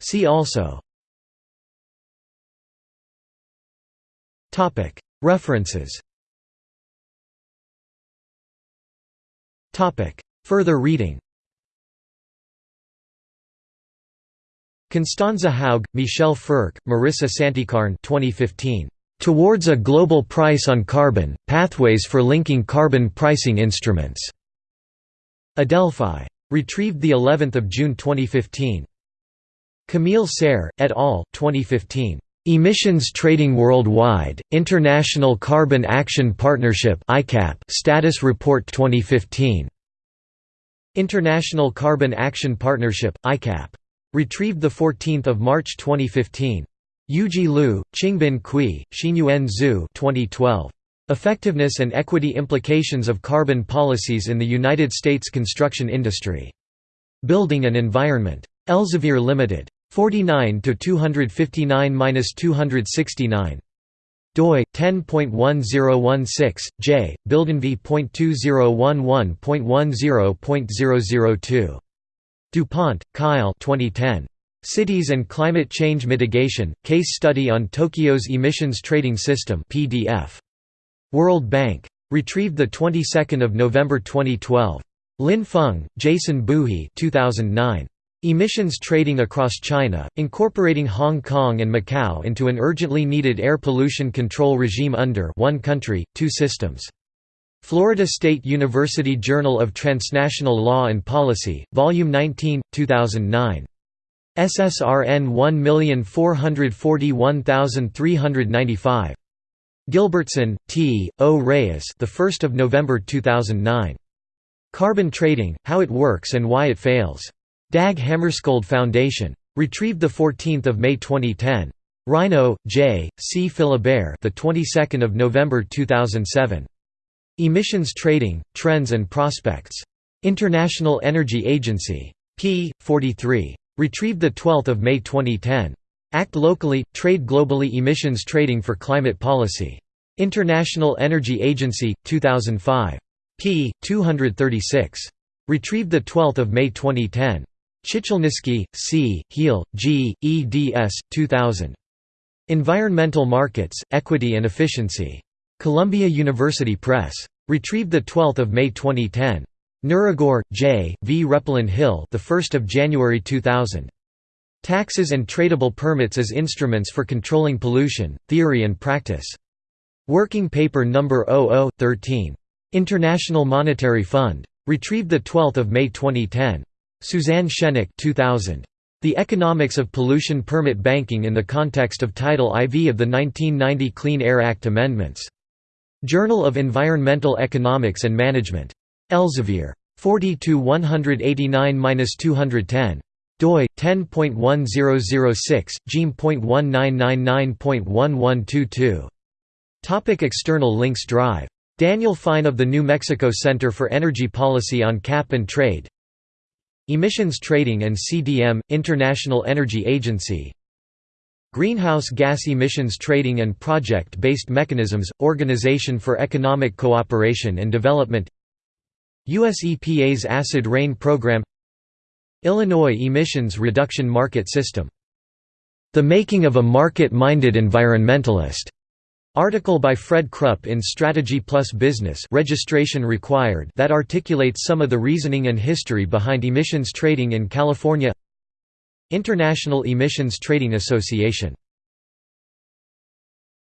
See also. References. Further reading. Constanze Haug, Michel Frerk, Marissa Santikarn 2015. Towards a Global Price on Carbon, Pathways for Linking Carbon Pricing Instruments. Adelphi. Retrieved the 11th of June 2015. Camille Serre, et al., 2015. Emissions Trading Worldwide, International Carbon Action Partnership (ICAP) Status Report 2015. International Carbon Action Partnership, ICAP. Retrieved 14 March 2015. Yuji Liu, Qingbin Cui, Xinyuan Zhu 2012. Effectiveness and Equity Implications of Carbon Policies in the United States Construction Industry. Building and Environment. Elsevier Limited. 49 to 259-269 doi 10.1016 j bildenv.2011.10.002 DuPont, Kyle 2010 Cities and Climate Change Mitigation, Case Study on Tokyo's Emissions Trading System PDF. World Bank. Retrieved the 22nd of November 2012. Lin Feng, Jason Buhi 2009. Emissions Trading Across China, Incorporating Hong Kong and Macau into an Urgently Needed Air Pollution Control Regime under One Country, Two Systems. Florida State University Journal of Transnational Law and Policy, Volume 19, 2009. SSRN 1441395. Gilbertson, T. O. Reyes, the 1st of November 2009. Carbon Trading: How It Works and Why It Fails. Dag Hammarskjöld Foundation. Retrieved the 14th of May 2010. Rhino, J. C. Philibert, the 22nd of November 2007. Emissions Trading: Trends and Prospects. International Energy Agency. p. 43. Retrieved 12 May 2010. Act locally, trade globally emissions trading for climate policy. International Energy Agency, 2005. p. 236. Retrieved 12 May 2010. Chichilnisky, C., Heal, G., eds. 2000. Environmental Markets, Equity and Efficiency. Columbia University Press. Retrieved 12 May 2010. Norregaard, J. V. Reppelin Hill the 1st of January 2000. Taxes and tradable permits as instruments for controlling pollution, theory and practice. Working paper No. 0013. International Monetary Fund. Retrieved 12 May 2010. Suzanne Schennach 2000. The Economics of Pollution Permit Banking in the Context of Title IV of the 1990 Clean Air Act Amendments. Journal of Environmental Economics and Management. Elsevier. 40 189 210 doi 10.1006 gem.1999.1122 Topic External links Drive. Daniel Fine of the New Mexico Center for Energy Policy on Cap and Trade. Emissions Trading and CDM International Energy Agency. Greenhouse Gas Emissions Trading and Project-Based Mechanisms Organization for Economic Cooperation and Development US EPA's Acid Rain Program Illinois Emissions Reduction Market System. The Making of a Market-Minded Environmentalist. Article by Fred Krupp in Strategy Plus Business registration required that articulates some of the reasoning and history behind emissions trading in California International Emissions Trading Association